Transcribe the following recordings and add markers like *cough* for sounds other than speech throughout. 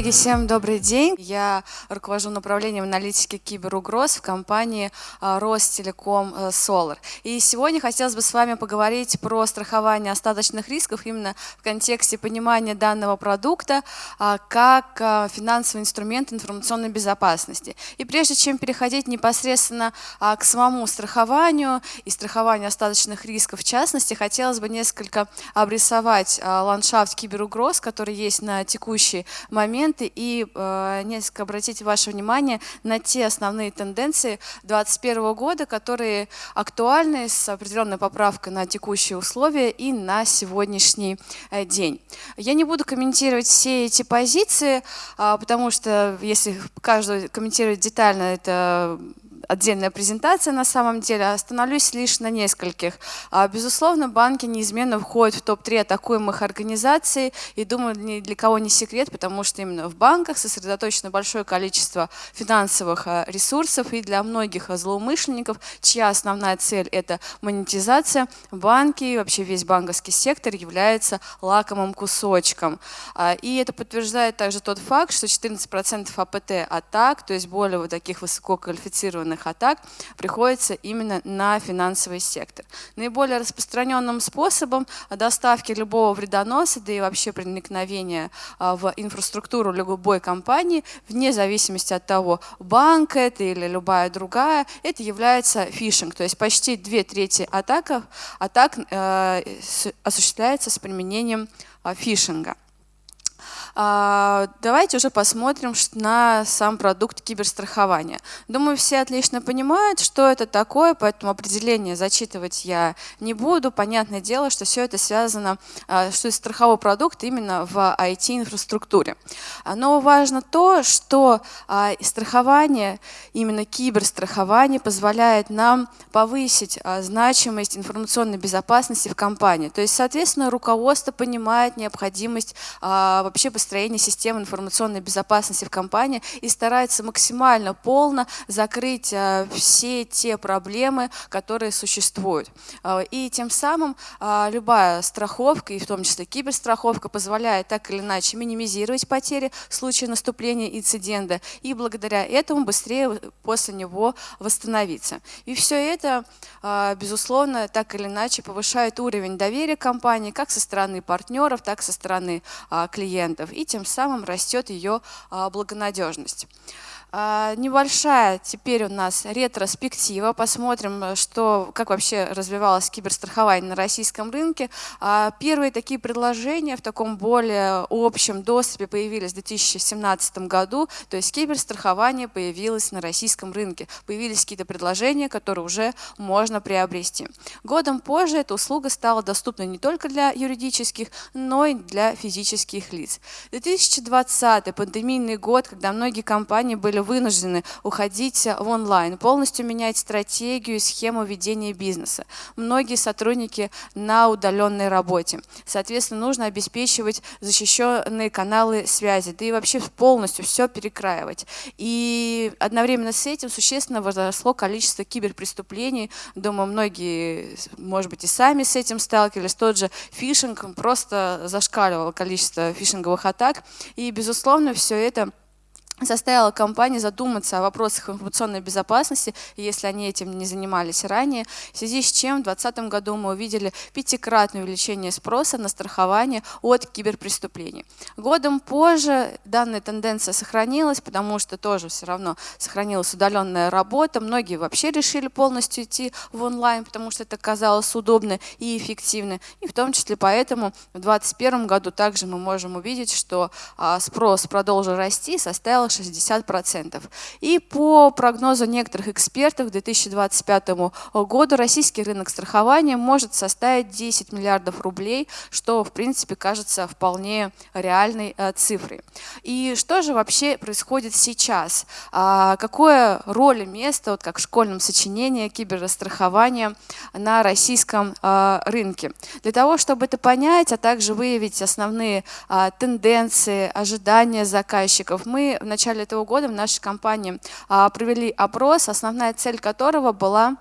Коллеги, всем добрый день. Я руковожу направлением аналитики киберугроз в компании а, Ростелеком э, Solar. И сегодня хотелось бы с вами поговорить про страхование остаточных рисков именно в контексте понимания данного продукта а, как а, финансовый инструмент информационной безопасности. И прежде чем переходить непосредственно к самому страхованию и страхованию остаточных рисков в частности, хотелось бы несколько обрисовать ландшафт киберугроз, который есть на текущий моменты и э, несколько обратить ваше внимание на те основные тенденции 2021 года, которые актуальны с определенной поправкой на текущие условия и на сегодняшний э, день. Я не буду комментировать все эти позиции, э, потому что если каждую комментировать детально, это отдельная презентация на самом деле, остановлюсь лишь на нескольких. А, безусловно, банки неизменно входят в топ-3 атакуемых организаций, и думаю, ни для кого не секрет, потому что именно в банках сосредоточено большое количество финансовых а, ресурсов, и для многих злоумышленников, чья основная цель – это монетизация, банки и вообще весь банковский сектор является лакомым кусочком. А, и это подтверждает также тот факт, что 14% АПТ атак, то есть более вот таких высококвалифицированных циберных атак приходится именно на финансовый сектор. Наиболее распространенным способом доставки любого вредоноса, да и вообще проникновения а, в инфраструктуру любой компании, вне зависимости от того, банк это или любая другая, это является фишинг. То есть почти две трети атак, атак э, осуществляется с применением э, фишинга. А, давайте уже посмотрим на сам продукт киберстрахования. Думаю, все отлично понимают, что это такое, поэтому определение зачитывать я не буду. Понятное дело, что все это связано, а, что страховой продукт именно в IT-инфраструктуре. Но важно то, что а, страхование, именно киберстрахование позволяет нам повысить значимость информационной безопасности в компании. То есть, соответственно, руководство понимает необходимость вообще построения системы информационной безопасности в компании и старается максимально полно закрыть а, все те проблемы, которые существуют. А, и тем самым а, любая страховка, и в том числе киберстраховка, позволяет так или иначе минимизировать потери в случае наступления инцидента и благодаря этому быстрее после него восстановиться. И все это, безусловно, так или иначе повышает уровень доверия компании как со стороны партнеров, так и со стороны клиентов и тем самым растет ее а, благонадежность. А, небольшая теперь у нас ретроспектива. Посмотрим, что, как вообще развивалось киберстрахование на российском рынке. А, первые такие предложения в таком более общем доступе появились в 2017 году. То есть киберстрахование появилось на российском рынке. Появились какие-то предложения, которые уже можно приобрести. Годом позже эта услуга стала доступна не только для юридических, но и для физических лиц. 2020 пандемийный год, когда многие компании были вынуждены уходить в онлайн, полностью менять стратегию и схему ведения бизнеса. Многие сотрудники на удаленной работе. Соответственно, нужно обеспечивать защищенные каналы связи, да и вообще полностью все перекраивать. И одновременно с этим существенно возросло количество киберпреступлений. Думаю, многие, может быть, и сами с этим сталкивались. Тот же фишинг просто зашкаливал количество фишинговых атак. И, безусловно, все это заставила компании задуматься о вопросах информационной безопасности, если они этим не занимались ранее, в связи с чем в 2020 году мы увидели пятикратное увеличение спроса на страхование от киберпреступлений. Годом позже данная тенденция сохранилась, потому что тоже все равно сохранилась удаленная работа, многие вообще решили полностью идти в онлайн, потому что это казалось удобно и эффективно, и в том числе поэтому в 2021 году также мы можем увидеть, что а, спрос продолжил расти, составил 60%. И по прогнозу некоторых экспертов к 2025 году российский рынок страхования может составить 10 миллиардов рублей, что в принципе кажется вполне реальной э, цифрой. И что же вообще происходит сейчас? А, какое роль и место, вот как в школьном сочинении киберстрахования на российском э, рынке? Для того, чтобы это понять, а также выявить основные а, тенденции, ожидания заказчиков, мы в этого года в нашей компании а, провели опрос, основная цель которого была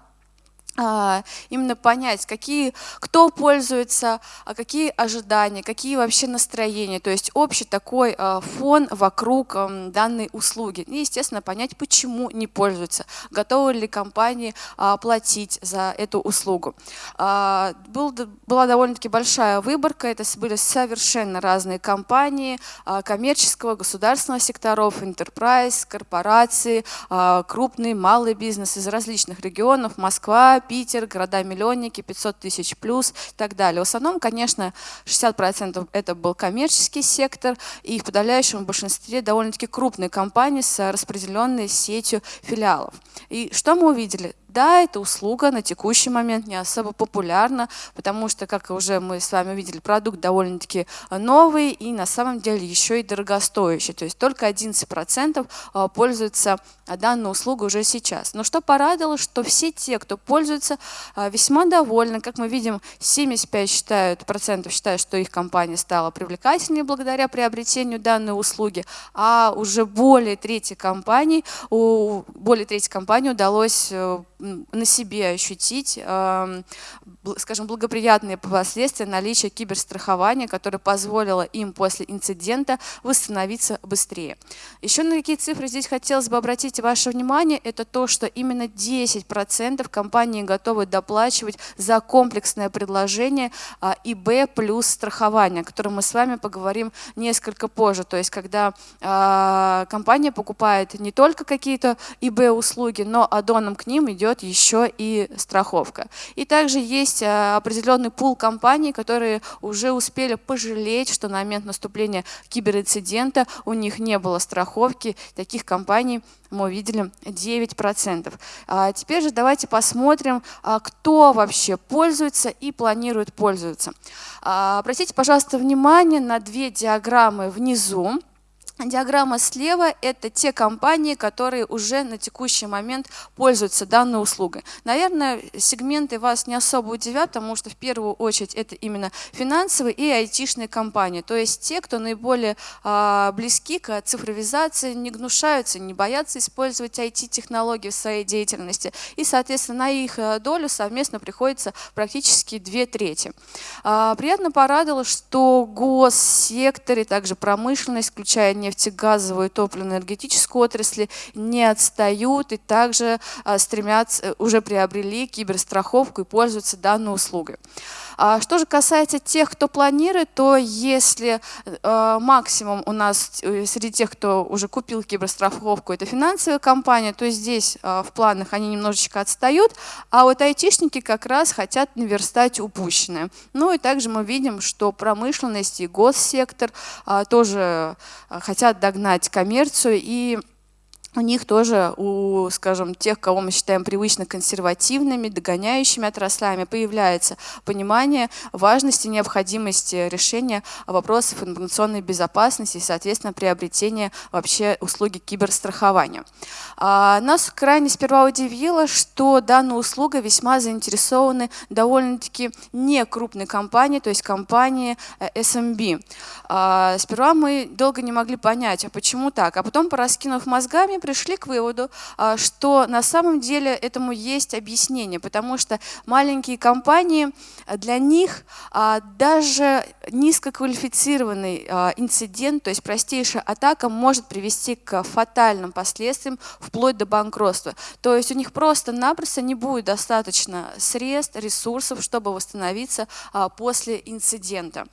именно понять, какие, кто пользуется, а какие ожидания, какие вообще настроения, то есть общий такой а, фон вокруг данной услуги. И, естественно, понять, почему не пользуются, готовы ли компании платить за эту услугу. Был, была довольно-таки большая выборка, это были совершенно разные компании коммерческого, государственного секторов, enterprise, корпорации, крупный, малый бизнес из различных регионов, Москва, Питер, города-миллионники, 500 тысяч плюс и так далее. В основном, конечно, 60% это был коммерческий сектор, и в подавляющем большинстве довольно-таки крупные компании с распределенной сетью филиалов. И что мы увидели? Да, эта услуга на текущий момент не особо популярна, потому что, как уже мы с вами увидели, продукт довольно-таки новый и на самом деле еще и дорогостоящий. То есть только 11% а, пользуются данной услугой уже сейчас. Но что порадовало, что все те, кто пользуется, а, весьма довольны. Как мы видим, 75 считают, процентов считают, что их компания стала привлекательнее благодаря приобретению данной услуги, а уже более трети компаний, более трети компаний удалось э, на себе ощутить, скажем, благоприятные последствия наличия киберстрахования, которое позволило им после инцидента восстановиться быстрее. Еще на какие цифры здесь хотелось бы обратить ваше внимание, это то, что именно 10% компании готовы доплачивать за комплексное предложение а, ИБ плюс страхование, о котором мы с вами поговорим несколько позже. То есть, когда а, компания покупает не только какие-то ИБ-услуги, но аддоном к ним идет идет еще и страховка. И также есть э, определенный пул компаний, которые уже успели пожалеть, что на момент наступления киберинцидента у них не было страховки. Таких компаний мы увидели 9%. А теперь же давайте посмотрим, а, кто вообще пользуется и планирует пользоваться. А, обратите, пожалуйста, внимание на две диаграммы внизу. Диаграмма слева – это те компании, которые уже на текущий момент пользуются данной услугой. Наверное, сегменты вас не особо удивят, потому что в первую очередь это именно финансовые и айтишные компании. То есть те, кто наиболее а, близки к цифровизации, не гнушаются, не боятся использовать IT-технологии в своей деятельности. И, соответственно, на их э, долю совместно приходится практически две трети. А, приятно порадовало, что госсектор и также промышленность, включая не нефтегазовую и топливно-энергетическую отрасли не отстают и также а, стремятся, э, уже приобрели киберстраховку и пользуются данной услугой. А что же касается тех, кто планирует, то если э, максимум у нас э, среди тех, кто уже купил киберстраховку, это финансовая компания, то здесь в планах они немножечко отстают, а вот айтишники как раз хотят наверстать упущенное. Ну и также мы видим, что промышленность и госсектор тоже хотят хотят догнать коммерцию и у них тоже, у, скажем, тех, кого мы считаем привычно консервативными, догоняющими отраслями, появляется понимание важности и необходимости решения вопросов информационной безопасности и, соответственно, приобретения вообще услуги киберстрахования. А, нас крайне сперва удивило, что данная услуга весьма заинтересованы довольно-таки не крупные компании, то есть компании э, SMB. А, сперва мы долго не могли понять, а почему так, а потом, пораскинув мозгами, пришли к выводу, а, что на самом деле этому есть объяснение, потому что маленькие компании, а, для них а, даже низкоквалифицированный инцидент, то есть простейшая атака может привести к фатальным последствиям, вплоть до банкротства. То есть у них просто-напросто не будет достаточно средств, ресурсов, чтобы восстановиться после инцидента.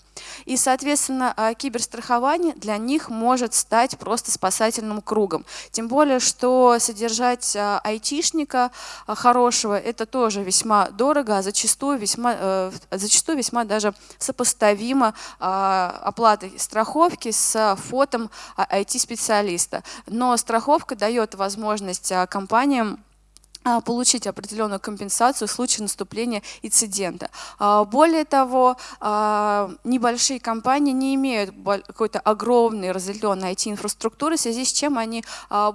И, соответственно, киберстрахование для них может стать просто спасательным кругом. Тем более, более, что содержать а, айтишника а, хорошего, это тоже весьма дорого, а зачастую весьма, э, зачастую весьма даже сопоставимо а, оплатой страховки с фотом IT-специалиста. Но страховка дает возможность компаниям а, получить определенную компенсацию в случае наступления инцидента. А, более того, а, небольшие компании не имеют какой-то огромной разделенной IT-инфраструктуры, в связи с чем они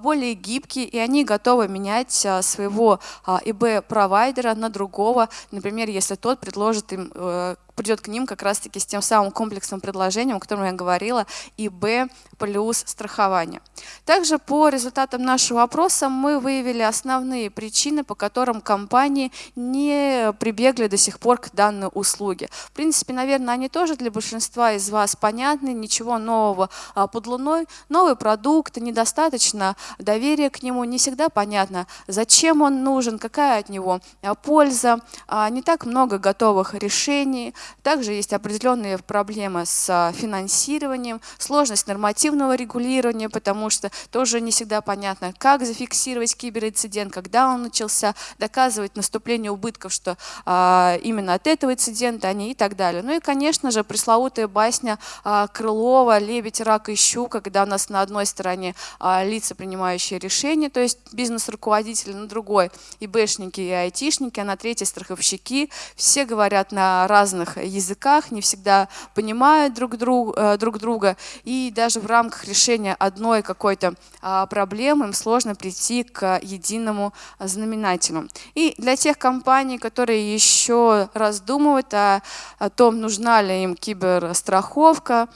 более гибкие и они готовы менять своего ИБ-провайдера на другого, например, если тот предложит им э, придет к ним как раз-таки с тем самым комплексным предложением, о котором я говорила, и Б плюс страхование. Также по результатам нашего опроса мы выявили основные причины, по которым компании не прибегли до сих пор к данной услуге. В принципе, наверное, они тоже для большинства из вас понятны, ничего нового а, под луной. Новый продукт, недостаточно доверия к нему, не всегда понятно, зачем он нужен, какая от него а, польза, а, не так много готовых решений. Также есть определенные проблемы с финансированием, сложность нормативного регулирования, потому что тоже не всегда понятно, как зафиксировать киберинцидент, когда он начался, доказывать наступление убытков, что а, именно от этого инцидента они и так далее. Ну и, конечно же, пресловутая басня а, Крылова «Лебедь, рак и щука», когда у нас на одной стороне а, лица, принимающие решения, то есть бизнес-руководители, на другой и бэшники, и айтишники, а на третьей страховщики. Все говорят на разных языках, не всегда понимают друг, друг, э, друг друга, и даже в рамках решения одной какой-то а, проблемы им сложно прийти к единому знаменателю. И для тех компаний, которые еще раздумывают о, о том, нужна ли им киберстраховка,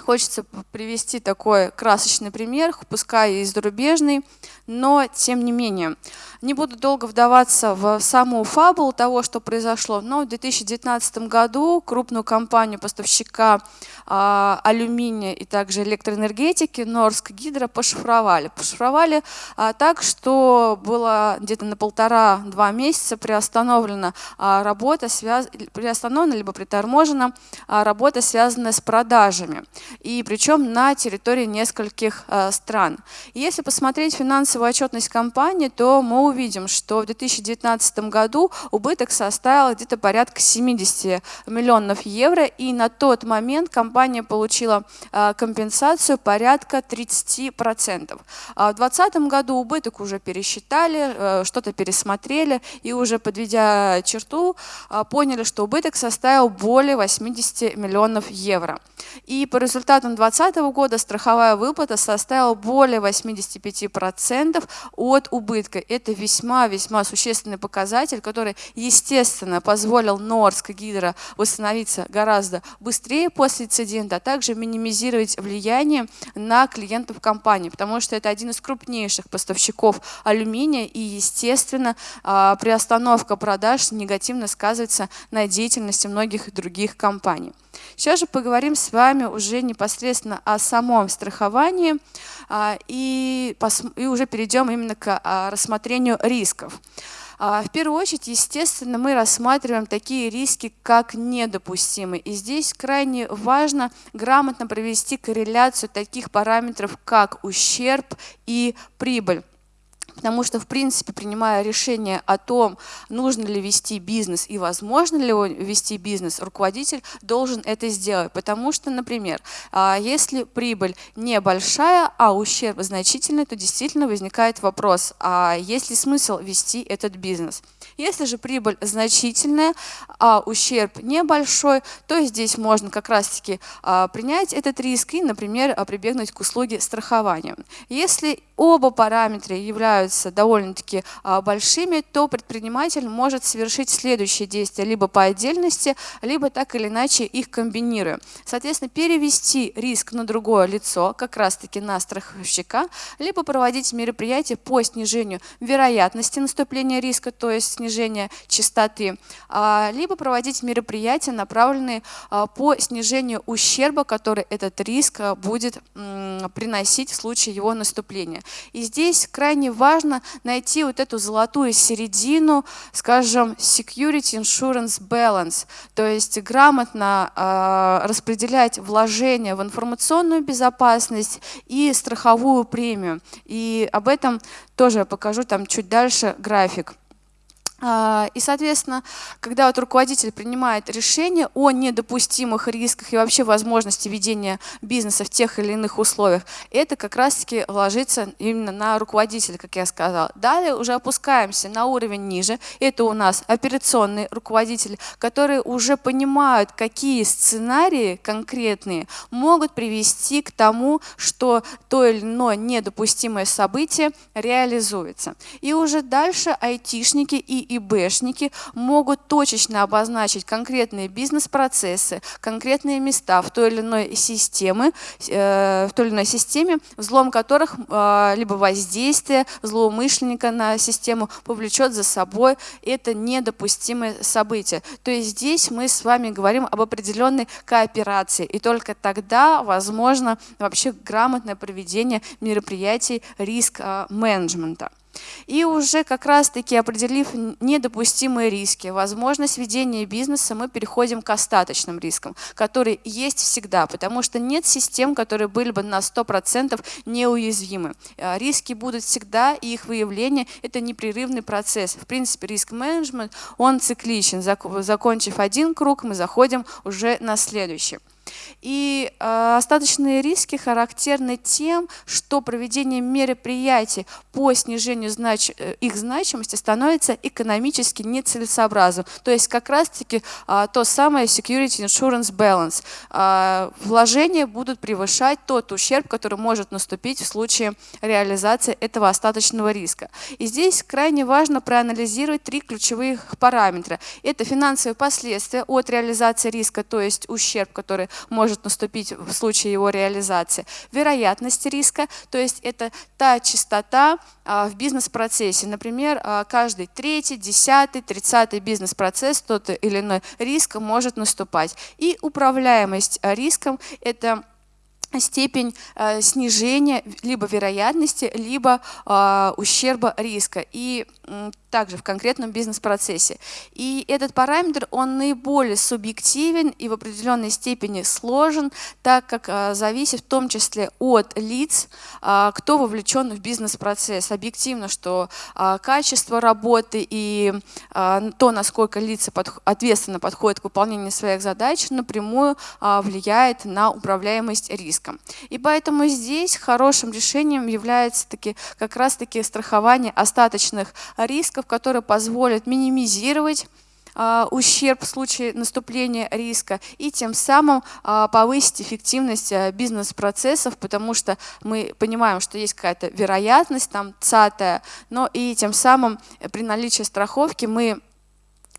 Хочется привести такой красочный пример, пускай и зарубежный, но тем не менее. Не буду долго вдаваться в саму фабулу того, что произошло, но в 2019 году крупную компанию поставщика а, алюминия и также электроэнергетики Норск Гидро пошифровали. Пошифровали а, так, что было где-то на полтора-два месяца приостановлена а, работа, связ... приостановлена либо приторможена работа, связанная с продажами. И причем на территории нескольких стран. Если посмотреть финансовую отчетность компании, то мы увидим, что в 2019 году убыток составил где-то порядка 70 миллионов евро, и на тот момент компания получила а, компенсацию порядка 30%. А в 2020 году убыток уже пересчитали, э, что-то пересмотрели, и уже подведя черту, а, поняли, что убыток составил более 80 миллионов евро. И по результатам 2020 года страховая выплата составила более 85% от убытка. Это весьма-весьма существенный показатель, который, естественно, позволил Норск Гидро восстановиться гораздо быстрее после инцидента, а также минимизировать влияние на клиентов компании, потому что это один из крупнейших поставщиков алюминия, и, естественно, а, приостановка продаж негативно сказывается на деятельности многих других компаний. Сейчас же поговорим с вами уже непосредственно о самом страховании а, и, уже перейдем именно к а, рассмотрению рисков. А, в первую очередь, естественно, мы рассматриваем такие риски, как недопустимые. И здесь крайне важно грамотно провести корреляцию таких параметров, как ущерб и прибыль. Потому что, в принципе, принимая решение о том, нужно ли вести бизнес и возможно ли вести бизнес, руководитель должен это сделать. Потому что, например, а, если прибыль небольшая, а ущерб значительный, то действительно возникает вопрос, а есть ли смысл вести этот бизнес? Если же прибыль значительная, а ущерб небольшой, то здесь можно как раз-таки а, принять этот риск и, например, прибегнуть к услуге страхования. Если оба параметра являются довольно-таки а, большими, то предприниматель может совершить следующие действия либо по отдельности, либо так или иначе их комбинируя. Соответственно, перевести риск на другое лицо, как раз-таки на страховщика, либо проводить мероприятия по снижению вероятности наступления риска, то есть снижения частоты, а, либо проводить мероприятия, направленные а, по снижению ущерба, который этот риск будет приносить в случае его наступления. И здесь крайне важно найти вот эту золотую середину, скажем, security insurance balance, то есть грамотно распределять вложения в информационную безопасность и страховую премию. И об этом тоже покажу там чуть дальше график. А, и, соответственно, когда вот руководитель принимает решение о недопустимых рисках и вообще возможности ведения бизнеса в тех или иных условиях, это как раз-таки ложится именно на руководителя, как я сказала. Далее уже опускаемся на уровень ниже. Это у нас операционные руководители, которые уже понимают, какие сценарии конкретные могут привести к тому, что то или иное недопустимое событие реализуется. И уже дальше айтишники и ИБшники могут точечно обозначить конкретные бизнес-процессы, конкретные места в той или иной системе, э, в той или иной системе, взлом которых э, либо воздействие злоумышленника на систему повлечет за собой это недопустимое событие. То есть здесь мы с вами говорим об определенной кооперации, и только тогда возможно вообще грамотное проведение мероприятий риск-менеджмента. И уже как раз-таки определив недопустимые риски, возможность ведения бизнеса, мы переходим к остаточным рискам, которые есть всегда, потому что нет систем, которые были бы на 100% неуязвимы. А, риски будут всегда, и их выявление – это непрерывный процесс. В принципе, риск-менеджмент, он цикличен. Закончив один круг, мы заходим уже на следующий. И э, остаточные риски характерны тем, что проведение мероприятий по снижению знач э, их значимости становится экономически нецелесообразным. То есть как раз-таки э, то самое security insurance balance. Э, вложения будут превышать тот ущерб, который может наступить в случае реализации этого остаточного риска. И здесь крайне важно проанализировать три ключевых параметра. Это финансовые последствия от реализации риска, то есть ущерб, который может наступить в случае его реализации. Вероятность риска, то есть это та частота а, в бизнес-процессе. Например, а, каждый третий, десятый, тридцатый бизнес-процесс, тот или иной риск может наступать. И управляемость риском – это степень э, снижения либо вероятности, либо э, ущерба риска. И также в конкретном бизнес-процессе. И этот параметр, он наиболее субъективен и в определенной степени сложен, так как а, зависит в том числе от лиц, а, кто вовлечен в бизнес-процесс. Объективно, что а, качество работы и то, насколько лица ответственно подходят к выполнению своих задач, напрямую влияет на управляемость риском. И поэтому здесь хорошим решением является таки, как раз-таки страхование остаточных рисков, которые позволят минимизировать а, ущерб в случае наступления риска и тем самым а, повысить эффективность а, бизнес-процессов, потому что мы понимаем, что есть какая-то вероятность, там цатая, но и тем самым при наличии страховки мы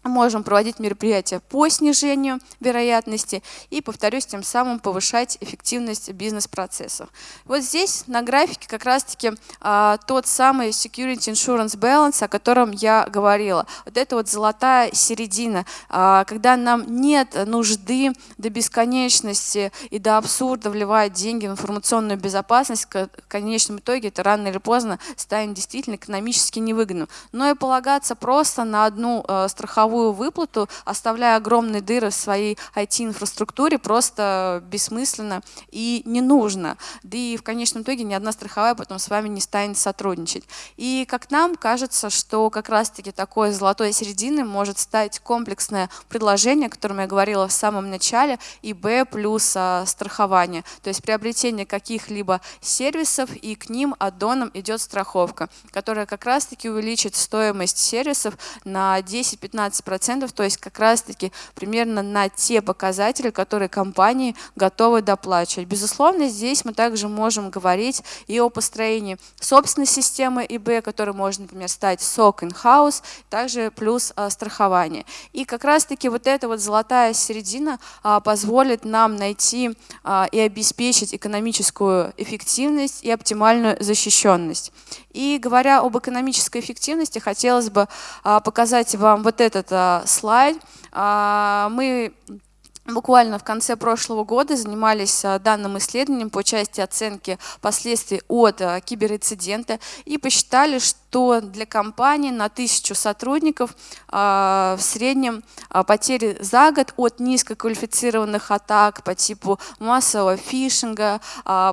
можем проводить мероприятия по снижению вероятности и, повторюсь, тем самым повышать эффективность бизнес-процессов. Вот здесь на графике как раз-таки а, тот самый Security Insurance Balance, о котором я говорила. Вот это вот золотая середина, а, когда нам нет нужды до бесконечности и до абсурда вливать деньги в информационную безопасность, в конечном итоге это рано или поздно станет действительно экономически невыгодным. Но и полагаться просто на одну а, страховую страховую выплату, оставляя огромные дыры в своей IT-инфраструктуре, просто бессмысленно и не нужно. Да и в конечном итоге ни одна страховая потом с вами не станет сотрудничать. И как нам кажется, что как раз-таки такой золотой середины может стать комплексное предложение, о котором я говорила в самом начале, ИБ плюс а, страхование. То есть приобретение каких-либо сервисов, и к ним аддоном идет страховка, которая как раз-таки увеличит стоимость сервисов на 10-15 15%, то есть как раз-таки примерно на те показатели, которые компании готовы доплачивать. Безусловно, здесь мы также можем говорить и о построении собственной системы ИБ, которая может, например, стать SOC in-house, также плюс а, страхование. И как раз-таки вот эта вот золотая середина а, позволит нам найти а, и обеспечить экономическую эффективность и оптимальную защищенность. И говоря об экономической эффективности, хотелось бы показать вам вот этот слайд. Мы буквально в конце прошлого года занимались а, данным исследованием по части оценки последствий от а, киберинцидента и посчитали, что для компании на тысячу сотрудников а, в среднем потери за год от низкоквалифицированных атак по типу массового фишинга,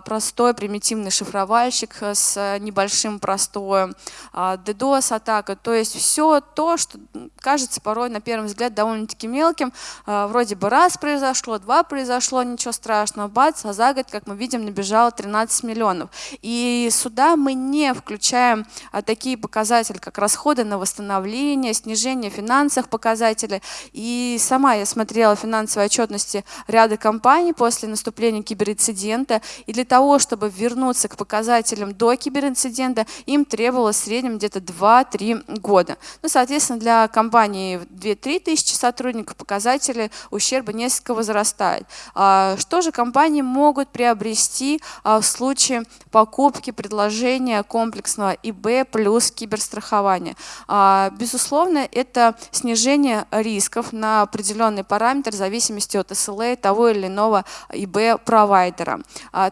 простой примитивный шифровальщик с небольшим простоем, DDoS-атака, то есть все то, что кажется порой на первый взгляд довольно-таки мелким, вроде бы раз произошло, два произошло, ничего страшного, бац, а за год, как мы видим, набежало 13 миллионов. И сюда мы не включаем а, такие показатели, как расходы на восстановление, снижение финансовых показателей. И сама я смотрела финансовые отчетности ряда компаний после наступления киберинцидента, и для того, чтобы вернуться к показателям до киберинцидента, им требовалось в среднем где-то 2-3 года. Ну, соответственно, для компании 2-3 тысячи сотрудников показатели ущерба несколько возрастают. А что же компании могут приобрести а, в случае покупки предложения комплексного ИБ плюс киберстрахования? А, безусловно, это снижение рисков на определенный параметр в зависимости от SLA того или иного ИБ-провайдера.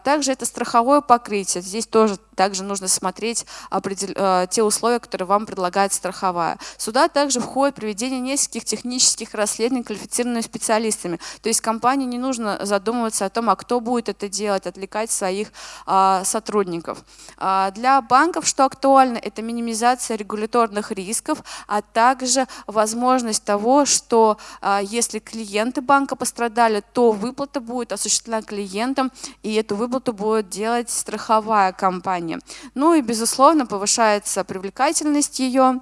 Также это страховое покрытие. Здесь тоже также нужно смотреть э, те условия, которые вам предлагает страховая. Сюда также входит проведение нескольких технических расследований квалифицированными специалистами. То есть компании не нужно задумываться о том, а кто будет это делать, отвлекать своих а, сотрудников. А, для банков что актуально, это минимизация регуляторных рисков, а также возможность того, что а, если клиенты банка пострадали, то выплата будет осуществлена клиентам, и эту выплату будет делать страховая компания компании. Ну и, безусловно, повышается привлекательность ее.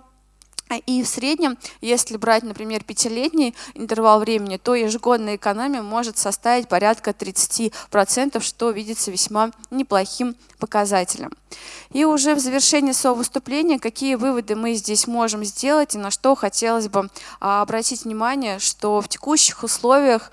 И в среднем, если брать, например, пятилетний интервал времени, то ежегодная экономия может составить порядка 30%, что видится весьма неплохим показателем. И уже в завершении своего выступления, какие выводы мы здесь можем сделать и на что хотелось бы а, обратить внимание, что в текущих условиях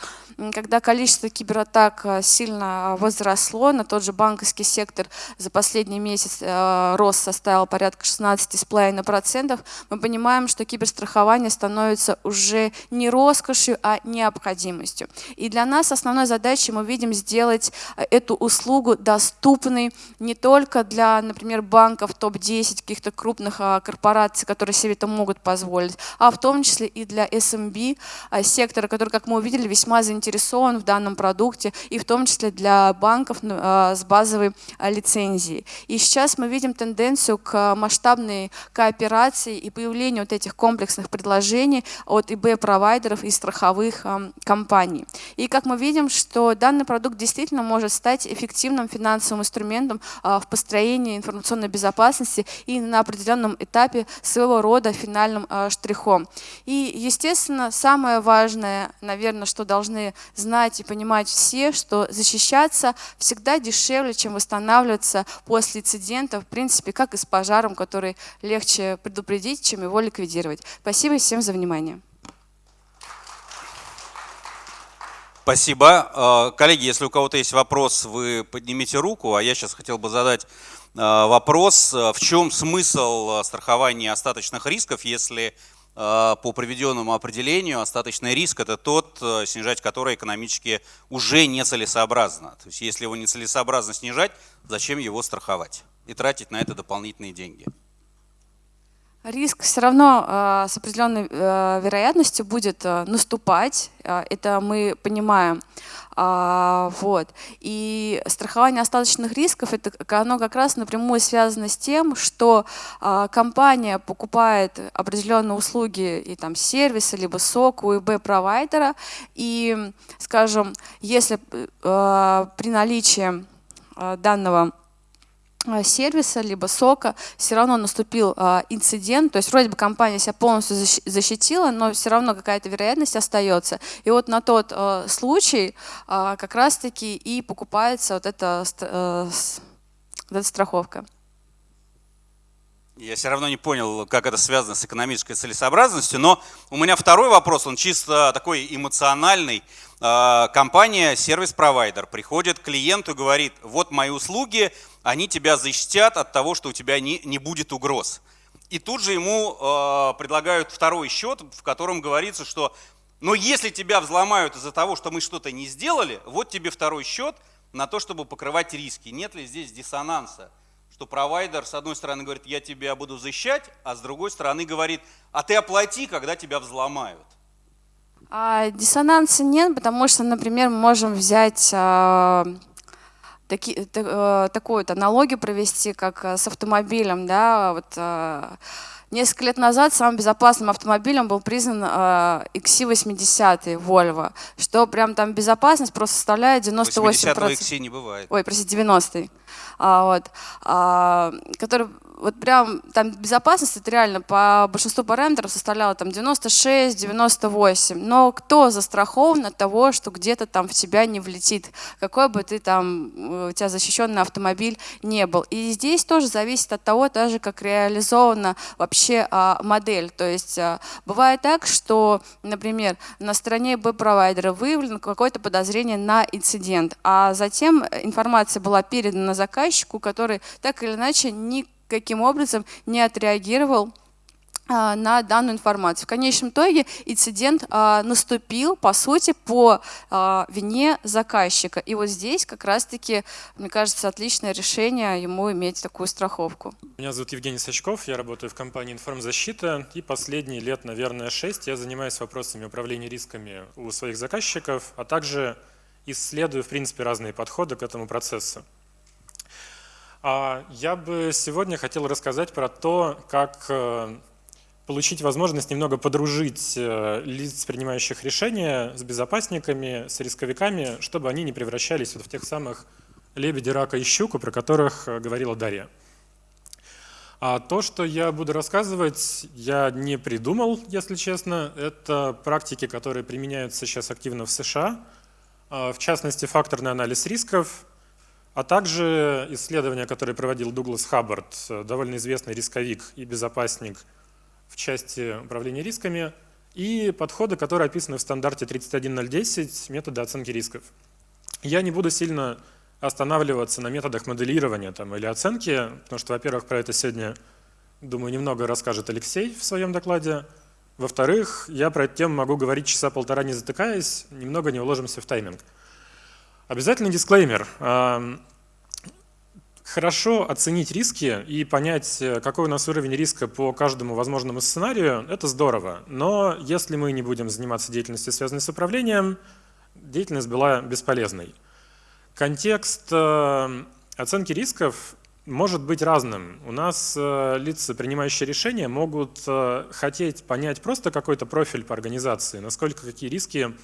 когда количество кибератак э, сильно возросло, на тот же банковский сектор за последний месяц э, рост составил порядка 16,5%, мы понимаем, что киберстрахование становится уже не роскошью, а необходимостью. И для нас основной задачей мы видим сделать э, эту услугу доступной не только для, например, банков топ-10, каких-то крупных корпораций, которые себе это могут позволить, а в том числе и для SMB сектора, который, как мы увидели, весьма заинтересован заинтересован в данном продукте, и в том числе для банков ну, а, с базовой а, лицензией. И сейчас мы видим тенденцию к масштабной кооперации и появлению вот этих комплексных предложений от ИБ-провайдеров и страховых а, компаний. И как мы видим, что данный продукт действительно может стать эффективным финансовым инструментом в построении информационной безопасности и на определенном этапе своего рода финальным штрихом. И, естественно, самое важное, наверное, что должны знать и понимать все, что защищаться всегда дешевле, чем восстанавливаться после инцидента, в принципе, как и с пожаром, который легче предупредить, чем его ликвидировать. Спасибо всем за внимание. Спасибо. Э, коллеги, если у кого-то есть вопрос, вы поднимите руку, а я сейчас хотел бы задать э, вопрос. В чем смысл страхования остаточных рисков, если по приведенному определению остаточный риск – это тот, э, снижать который экономически уже нецелесообразно. То есть если его нецелесообразно снижать, зачем его страховать и тратить на это дополнительные деньги? Риск все равно э, с определенной э, вероятностью будет э, наступать, э, это мы понимаем. А, вот. И страхование остаточных рисков, это, оно как раз напрямую связано с тем, что а, компания покупает определенные услуги и там сервисы, либо сок у ИБ-провайдера, и, скажем, если а, при наличии а, данного Э, сервиса, либо сока, все равно наступил э, инцидент, то есть вроде бы компания себя полностью защитила, но все равно какая-то вероятность остается. И вот на тот э, случай э, как раз-таки и покупается вот эта, э, вот эта страховка. Я все равно не понял, как это связано с экономической целесообразностью, но у меня второй вопрос, он чисто такой эмоциональный. А, компания, сервис-провайдер, приходит к клиенту говорит, вот мои услуги, они тебя защитят от того, что у тебя не, не будет угроз. И тут же ему э, предлагают второй счет, в котором говорится, что но если тебя взломают из-за того, что мы что-то не сделали, вот тебе второй счет на то, чтобы покрывать риски. Нет ли здесь диссонанса? Что провайдер, с одной стороны, говорит, я тебя буду защищать, а с другой стороны говорит, а ты оплати, когда тебя взломают. А, диссонанса нет, потому что, например, мы можем взять а, таки, та, а, такую вот аналогию провести, как а, с автомобилем. Да? Вот, а, Несколько лет назад самым безопасным автомобилем был признан э, XC80 Volvo, что прям там безопасность просто составляет 98%. 80 XC не бывает. Ой, простите, 90-й. А, вот, а, который вот прям там безопасность это реально по большинству параметров составляла там 96-98. Но кто застрахован от того, что где-то там в тебя не влетит, какой бы ты там, э, у тебя защищенный автомобиль не был. И здесь тоже зависит от того, даже как реализована вообще а, модель. То есть а, бывает так, что, например, на стороне B-провайдера выявлено какое-то подозрение на инцидент, а затем информация была передана заказчику, который так или иначе не каким образом не отреагировал а, на данную информацию. В конечном итоге инцидент а, наступил, по сути, по а, вине заказчика. И вот здесь как раз-таки, мне кажется, отличное решение ему иметь такую страховку. Меня зовут Евгений Сачков, я работаю в компании «Информзащита», и последние лет, наверное, шесть я занимаюсь вопросами управления рисками у своих заказчиков, а также исследую, в принципе, разные подходы к этому процессу. А я бы сегодня хотел рассказать про то, как э, получить возможность немного подружить э, лиц, принимающих решения с безопасниками, с рисковиками, чтобы они не превращались вот в тех самых лебеди, рака и щуку, про которых э, говорила Дарья. А то, что я буду рассказывать, я не придумал, если честно. Это практики, которые применяются сейчас активно в США. А, в частности, факторный анализ рисков, а также исследования, которые проводил Дуглас Хаббард, довольно известный рисковик и безопасник в части управления рисками, и подходы, которые описаны в стандарте 31010 методы оценки рисков. Я не буду сильно останавливаться на методах моделирования там, или оценки, потому что, во-первых, про это сегодня, думаю, немного расскажет Алексей в своем докладе. Во-вторых, я про эту тему могу говорить часа полтора не затыкаясь, немного не уложимся в тайминг. Обязательный дисклеймер. Хорошо оценить риски и понять, э, какой у нас уровень риска по каждому возможному сценарию, это здорово. Но если мы не будем заниматься деятельностью, связанной с управлением, деятельность была бесполезной. Контекст э, оценки рисков может быть разным. У нас э, лица, принимающие решения, могут хотеть понять просто какой-то профиль по организации, насколько какие риски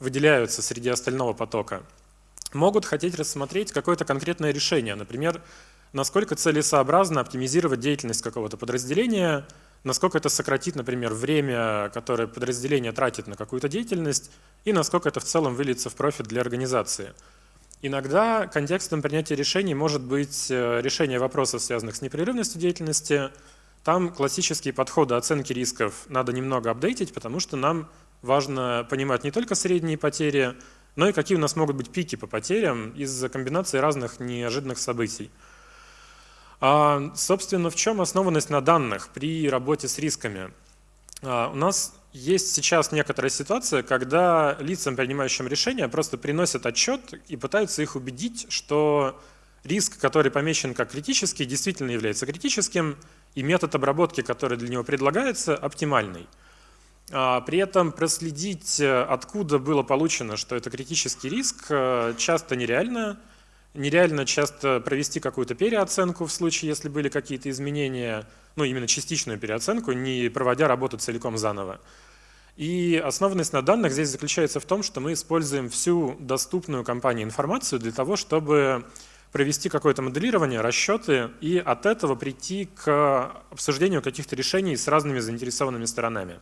выделяются среди остального потока могут хотеть рассмотреть какое-то конкретное решение, например, насколько целесообразно оптимизировать деятельность какого-то подразделения, насколько это сократит, например, время, которое подразделение тратит на какую-то деятельность, и насколько это в целом выльется в профит для организации. Иногда контекстом принятия решений может быть э, решение вопросов, связанных с непрерывностью деятельности. Там классические подходы оценки рисков надо немного апдейтить, потому что нам важно понимать не только средние потери, но и какие у нас могут быть пики по потерям из-за комбинации разных неожиданных событий. А, собственно, в чем основанность на данных при работе с рисками? А, у нас есть сейчас некоторая ситуация, когда лицам, принимающим решения, просто приносят отчет и пытаются их убедить, что риск, который помечен как критический, действительно является критическим, и метод обработки, который для него предлагается, оптимальный. А, при этом проследить, э, откуда было получено, что это критический риск, э, часто нереально. Нереально часто провести какую-то переоценку в случае, если были какие-то изменения, ну именно частичную переоценку, не проводя работу целиком заново. И основанность на данных здесь заключается в том, что мы используем всю доступную компании информацию для того, чтобы провести какое-то моделирование, расчеты и от этого прийти к обсуждению каких-то решений с разными заинтересованными сторонами.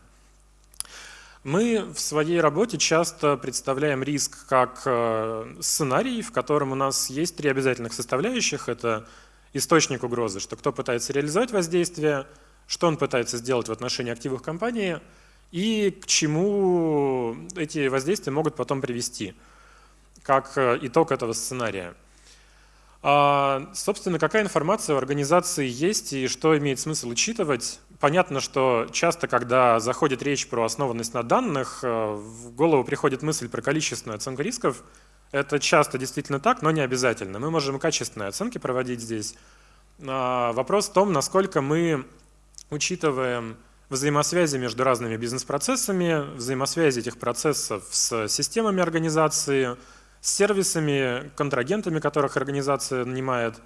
Мы в своей работе часто представляем риск как э, сценарий, в котором у нас есть три обязательных составляющих. Это источник угрозы, что кто пытается реализовать воздействие, что он пытается сделать в отношении активов компании и к чему эти воздействия могут потом привести, как э, итог этого сценария. А, собственно, какая информация в организации есть и что имеет смысл учитывать? Понятно, что часто, когда заходит речь про основанность на данных, э, в голову приходит мысль про количественную оценку рисков. Это часто действительно так, но не обязательно. Мы можем качественные оценки проводить здесь. А, вопрос в том, насколько мы учитываем взаимосвязи между разными бизнес-процессами, взаимосвязи этих процессов с системами организации, с сервисами, контрагентами, которых организация нанимает,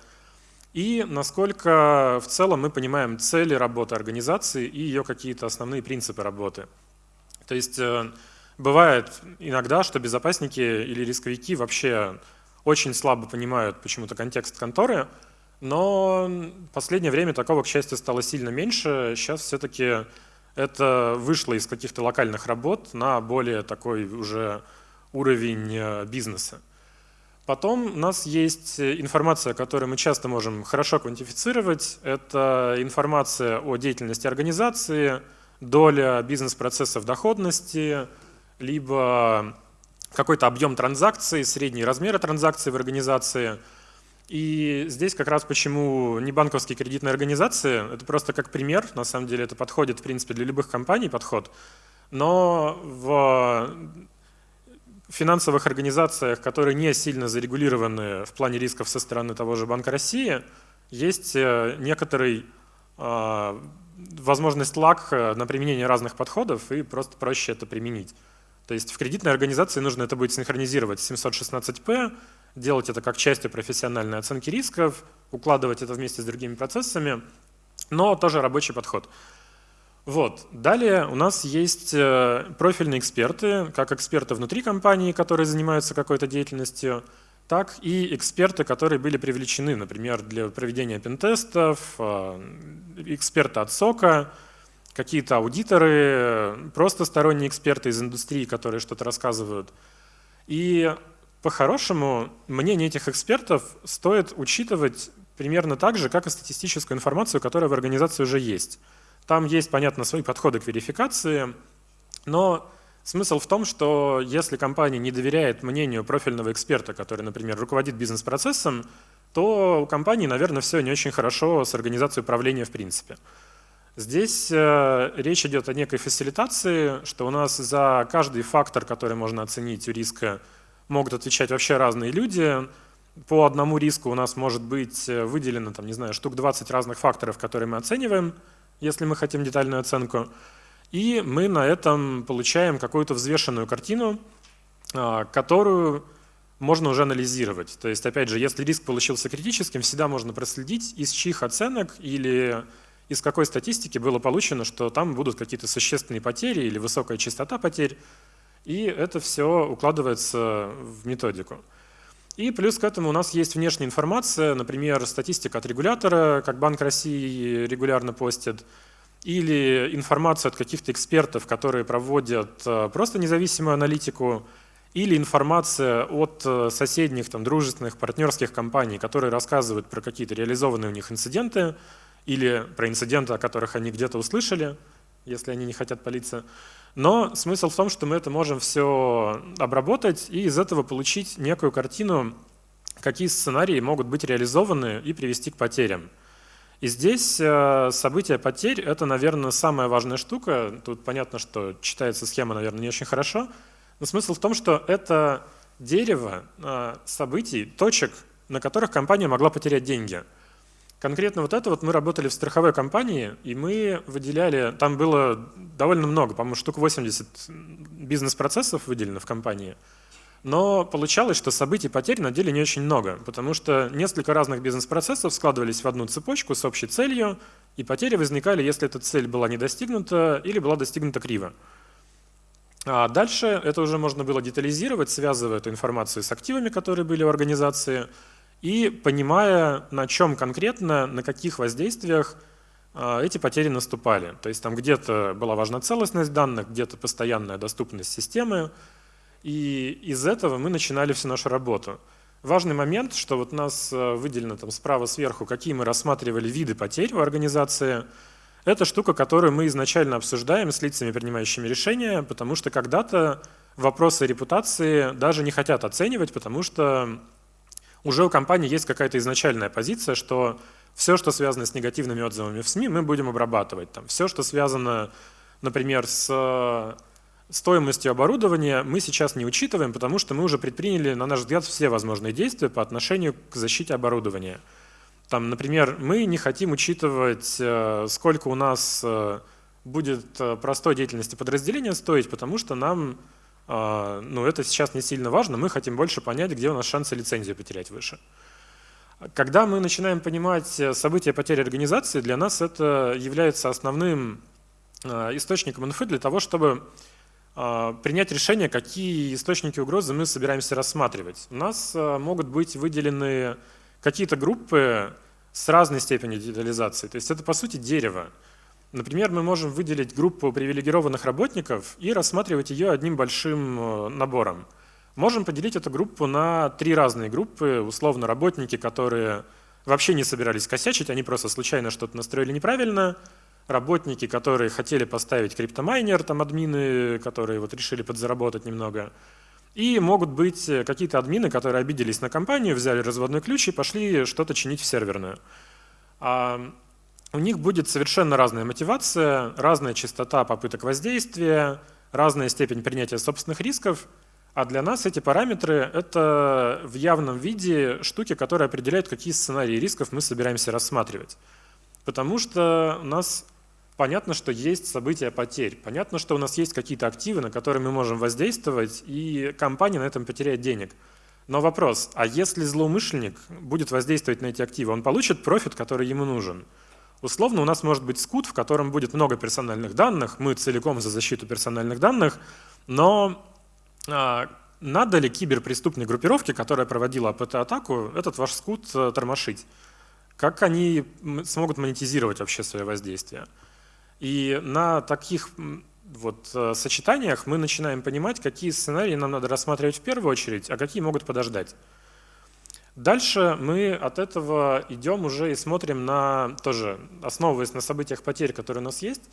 и насколько в целом мы понимаем цели работы организации и ее какие-то основные принципы работы. То есть э, бывает иногда, что безопасники или рисковики вообще очень слабо понимают почему-то контекст конторы, но в последнее время такого, к счастью, стало сильно меньше. Сейчас все-таки это вышло из каких-то локальных работ на более такой уже уровень э, бизнеса. Потом у нас есть информация, которую мы часто можем хорошо квантифицировать. Это информация о деятельности организации, доля бизнес-процессов доходности, либо какой-то объем транзакций, средние размеры транзакций в организации. И здесь как раз почему не банковские кредитные организации, это просто как пример, на самом деле это подходит в принципе для любых компаний подход, но в финансовых организациях, которые не сильно зарегулированы в плане рисков со стороны того же Банка России, есть э, некоторый а, возможность лак э, на применение разных подходов и просто проще это применить. То есть в кредитной организации нужно это будет синхронизировать с 716P, делать это как частью профессиональной оценки рисков, укладывать это вместе с другими процессами, но тоже рабочий подход. Вот. Далее у нас есть э, профильные эксперты, как эксперты внутри компании, которые занимаются какой-то деятельностью, так и эксперты, которые были привлечены, например, для проведения пентестов, э, эксперты от СОКа, какие-то аудиторы, просто сторонние эксперты из индустрии, которые что-то рассказывают. И по-хорошему мнение этих экспертов стоит учитывать примерно так же, как и статистическую информацию, которая в организации уже есть. Там есть, понятно, свои подходы к верификации, но смысл в том, что если компания не доверяет мнению профильного эксперта, который, например, руководит бизнес-процессом, то у компании, наверное, все не очень хорошо с организацией управления в принципе. Здесь э, речь идет о некой фасилитации, что у нас за каждый фактор, который можно оценить у риска, могут отвечать вообще разные люди. По одному риску у нас может быть э, выделено, там, не знаю, штук 20 разных факторов, которые мы оцениваем – если мы хотим детальную оценку. И мы на этом получаем какую-то взвешенную картину, а, которую можно уже анализировать. То есть, опять же, если риск получился критическим, всегда можно проследить, из чьих оценок или из какой статистики было получено, что там будут какие-то существенные потери или высокая частота потерь. И это все укладывается в методику. И плюс к этому у нас есть внешняя информация, например, статистика от регулятора, как Банк России регулярно постит, или информация от каких-то экспертов, которые проводят э, просто независимую аналитику, или информация от э, соседних, там, дружественных, партнерских компаний, которые рассказывают про какие-то реализованные у них инциденты, или про инциденты, о которых они где-то услышали, если они не хотят палиться. Но смысл в том, что мы это можем все обработать и из этого получить некую картину, какие сценарии могут быть реализованы и привести к потерям. И здесь э, события потерь – это, наверное, самая важная штука. Тут понятно, что читается схема, наверное, не очень хорошо. Но смысл в том, что это дерево э, событий, точек, на которых компания могла потерять деньги – Конкретно вот это вот мы работали в страховой компании, и мы выделяли, там было довольно много, по-моему, штук 80 бизнес-процессов выделено в компании. Но получалось, что событий потерь на деле не очень много, потому что несколько разных бизнес-процессов складывались в одну цепочку с общей целью, и потери возникали, если эта цель была не достигнута или была достигнута криво. А дальше это уже можно было детализировать, связывая эту информацию с активами, которые были в организации, и понимая, на чем конкретно, на каких воздействиях а, эти потери наступали. То есть там где-то была важна целостность данных, где-то постоянная доступность системы, и из этого мы начинали всю нашу работу. Важный момент, что вот у нас а, выделено там справа сверху, какие мы рассматривали виды потерь в организации. Это штука, которую мы изначально обсуждаем с лицами, принимающими решения, потому что когда-то вопросы репутации даже не хотят оценивать, потому что уже у компании есть какая-то изначальная позиция, что все, что связано с негативными отзывами в СМИ, мы будем обрабатывать. Там, все, что связано, например, с э, стоимостью оборудования, мы сейчас не учитываем, потому что мы уже предприняли, на наш взгляд, все возможные действия по отношению к защите оборудования. Там, например, мы не хотим учитывать, э, сколько у нас э, будет простой деятельности подразделения стоить, потому что нам а, ну, это сейчас не сильно важно, мы хотим больше понять, где у нас шансы лицензию потерять выше. Когда мы начинаем понимать события потери организации, для нас это является основным источником инфы для того, чтобы принять решение, какие источники угрозы мы собираемся рассматривать. У нас могут быть выделены какие-то группы с разной степенью детализации. То есть это, по сути, дерево. Например, мы можем выделить группу привилегированных работников и рассматривать ее одним большим э, набором. Можем поделить эту группу на три разные группы. Условно, работники, которые вообще не собирались косячить, они просто случайно что-то настроили неправильно. Работники, которые хотели поставить криптомайнер, там админы, которые вот решили подзаработать немного. И могут быть э, какие-то админы, которые обиделись на компанию, взяли разводной ключ и пошли что-то чинить в серверную. У них будет совершенно разная мотивация, разная частота попыток воздействия, разная степень принятия собственных рисков. А для нас эти параметры — это в явном виде штуки, которые определяют, какие сценарии рисков мы собираемся рассматривать. Потому что у нас Понятно, что есть события потерь. Понятно, что у нас есть какие-то активы, на которые мы можем воздействовать, и компания на этом потеряет денег. Но вопрос, а если злоумышленник будет воздействовать на эти активы, он получит профит, который ему нужен? Условно у нас может быть скут, в котором будет много персональных данных, мы целиком за защиту персональных данных, но а, надо ли киберпреступной группировке, которая проводила АПТ-атаку, этот ваш скут а, тормошить? Как они смогут монетизировать вообще свое воздействие? И на таких вот э, сочетаниях мы начинаем понимать, какие сценарии нам надо рассматривать в первую очередь, а какие могут подождать. Дальше мы от этого идем уже и смотрим на, тоже основываясь на событиях потерь, которые у нас есть,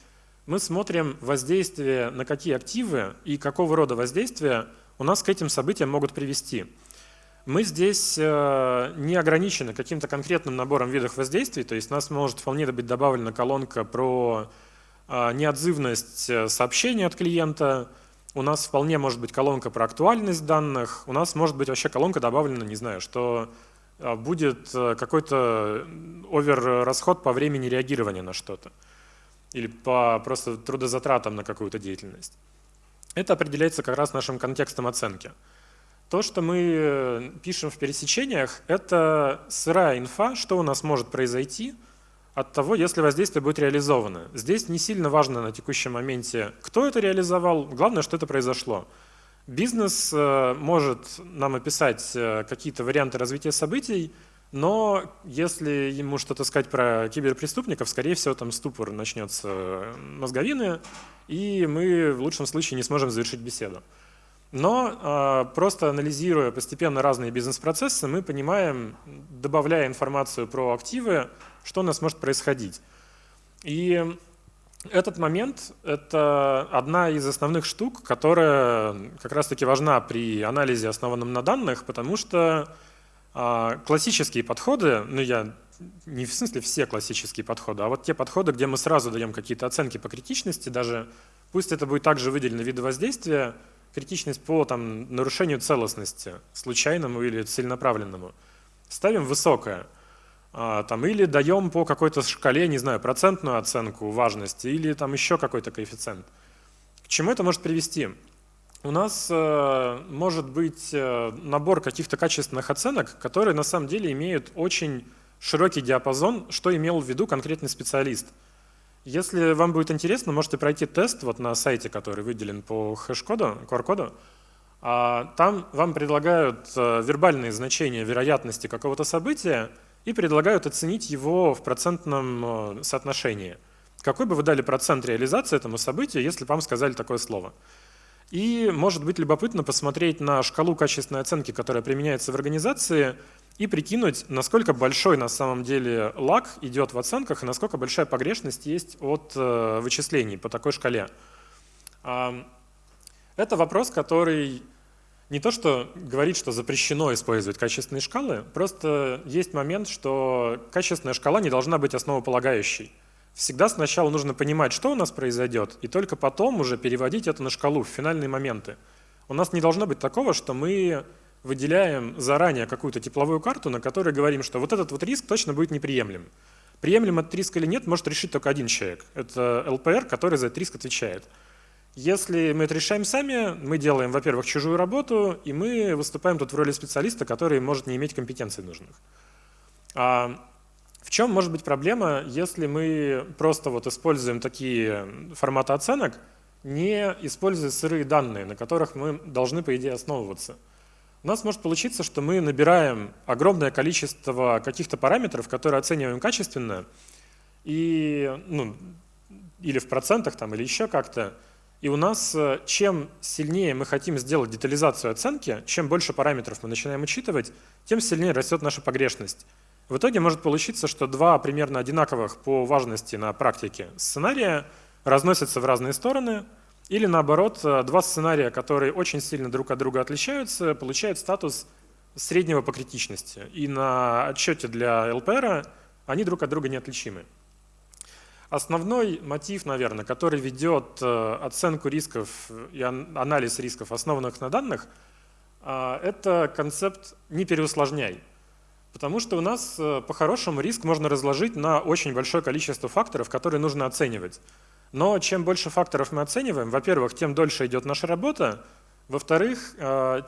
мы смотрим воздействие на какие активы и какого рода воздействия у нас к этим событиям могут привести. Мы здесь э, не ограничены каким-то конкретным набором видов воздействий, то есть у нас может вполне быть добавлена колонка про а, неотзывность э, сообщения от клиента, у нас вполне может быть колонка про актуальность данных, у нас может быть вообще колонка добавлена, не знаю, что а, будет э, какой-то овер-расход по времени реагирования на что-то или по просто трудозатратам на какую-то деятельность. Это определяется как раз нашим контекстом оценки. То, что мы э, пишем в пересечениях, это сырая инфа, что у нас может произойти – от того, если воздействие будет реализовано. Здесь не сильно важно на текущем моменте, кто это реализовал, главное, что это произошло. Бизнес э, может нам описать э, какие-то варианты развития событий, но если ему что-то сказать про киберпреступников, скорее всего, там ступор начнется э, мозговины, и мы в лучшем случае не сможем завершить беседу. Но просто анализируя постепенно разные бизнес-процессы, мы понимаем, добавляя информацию про активы, что у нас может происходить. И этот момент – это одна из основных штук, которая как раз-таки важна при анализе, основанном на данных, потому что а, классические подходы, ну я не в смысле все классические подходы, а вот те подходы, где мы сразу даем какие-то оценки по критичности, даже пусть это будет также выделено виды воздействия, критичность по там, нарушению целостности, случайному или целенаправленному, ставим высокое – там, или даем по какой-то шкале, не знаю, процентную оценку важности, или там еще какой-то коэффициент. К чему это может привести? У нас э, может быть э, набор каких-то качественных оценок, которые на самом деле имеют очень широкий диапазон, что имел в виду конкретный специалист. Если вам будет интересно, можете пройти тест вот на сайте, который выделен по хэш-коду, QR-коду. А там вам предлагают э, вербальные значения вероятности какого-то события, и предлагают оценить его в процентном э, соотношении. Какой бы вы дали процент реализации этому событию, если бы вам сказали такое слово? И может быть любопытно посмотреть на шкалу качественной оценки, которая применяется в организации, и прикинуть, насколько большой на самом деле лаг идет в оценках и насколько большая погрешность есть от э, вычислений по такой шкале. Это вопрос, который не то, что говорит, что запрещено использовать качественные шкалы, просто есть момент, что качественная шкала не должна быть основополагающей. Всегда сначала нужно понимать, что у нас произойдет, и только потом уже переводить это на шкалу в финальные моменты. У нас не должно быть такого, что мы выделяем заранее какую-то тепловую карту, на которой говорим, что вот этот вот риск точно будет неприемлем. Приемлем этот риск или нет, может решить только один человек. Это ЛПР, который за этот риск отвечает. Если мы это решаем сами, мы делаем, во-первых, чужую работу, и мы выступаем тут в роли специалиста, который может не иметь компетенций нужных. А в чем может быть проблема, если мы просто вот используем такие форматы оценок, не используя сырые данные, на которых мы должны, по идее, основываться? У нас может получиться, что мы набираем огромное количество каких-то параметров, которые оцениваем качественно, и, ну, или в процентах, там, или еще как-то, и у нас э, чем сильнее мы хотим сделать детализацию оценки, чем больше параметров мы начинаем учитывать, тем сильнее растет наша погрешность. В итоге может получиться, что два примерно одинаковых по важности на практике сценария разносятся в разные стороны, или наоборот, э, два сценария, которые очень сильно друг от друга отличаются, получают статус среднего по критичности. И на отчете для ЛПР они друг от друга неотличимы. Основной мотив, наверное, который ведет э, оценку рисков и анализ рисков, основанных на данных, э, это концепт «не переусложняй». Потому что у нас э, по-хорошему риск можно разложить на очень большое количество факторов, которые нужно оценивать. Но чем больше факторов мы оцениваем, во-первых, тем дольше идет наша работа, во-вторых,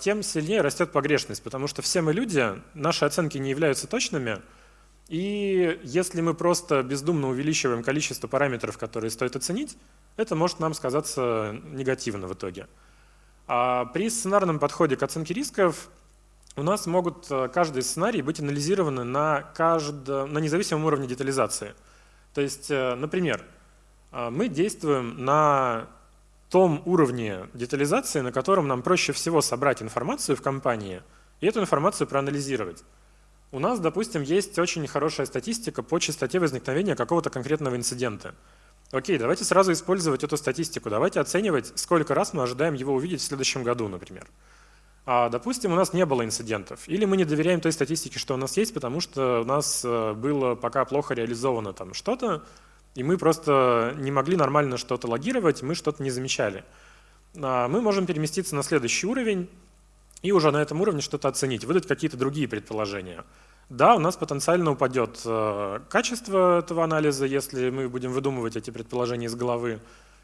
тем сильнее растет погрешность, потому что все мы люди, наши оценки не являются точными – и если мы просто бездумно увеличиваем количество параметров, которые стоит оценить, это может нам сказаться негативно в итоге. А при сценарном подходе к оценке рисков у нас могут э, каждый сценарий быть анализированы на, каждом, на независимом уровне детализации. То есть, э, например, э, мы действуем на том уровне детализации, на котором нам проще всего собрать информацию в компании и эту информацию проанализировать. У нас, допустим, есть очень хорошая статистика по частоте возникновения какого-то конкретного инцидента. Окей, давайте сразу использовать эту статистику. Давайте оценивать, сколько раз мы ожидаем его увидеть в следующем году, например. А, допустим, у нас не было инцидентов. Или мы не доверяем той статистике, что у нас есть, потому что у нас э, было пока плохо реализовано там что-то, и мы просто не могли нормально что-то логировать, мы что-то не замечали. А, мы можем переместиться на следующий уровень и уже на этом уровне что-то оценить, выдать какие-то другие предположения. Да, у нас потенциально упадет э, качество этого анализа, если мы будем выдумывать эти предположения из головы,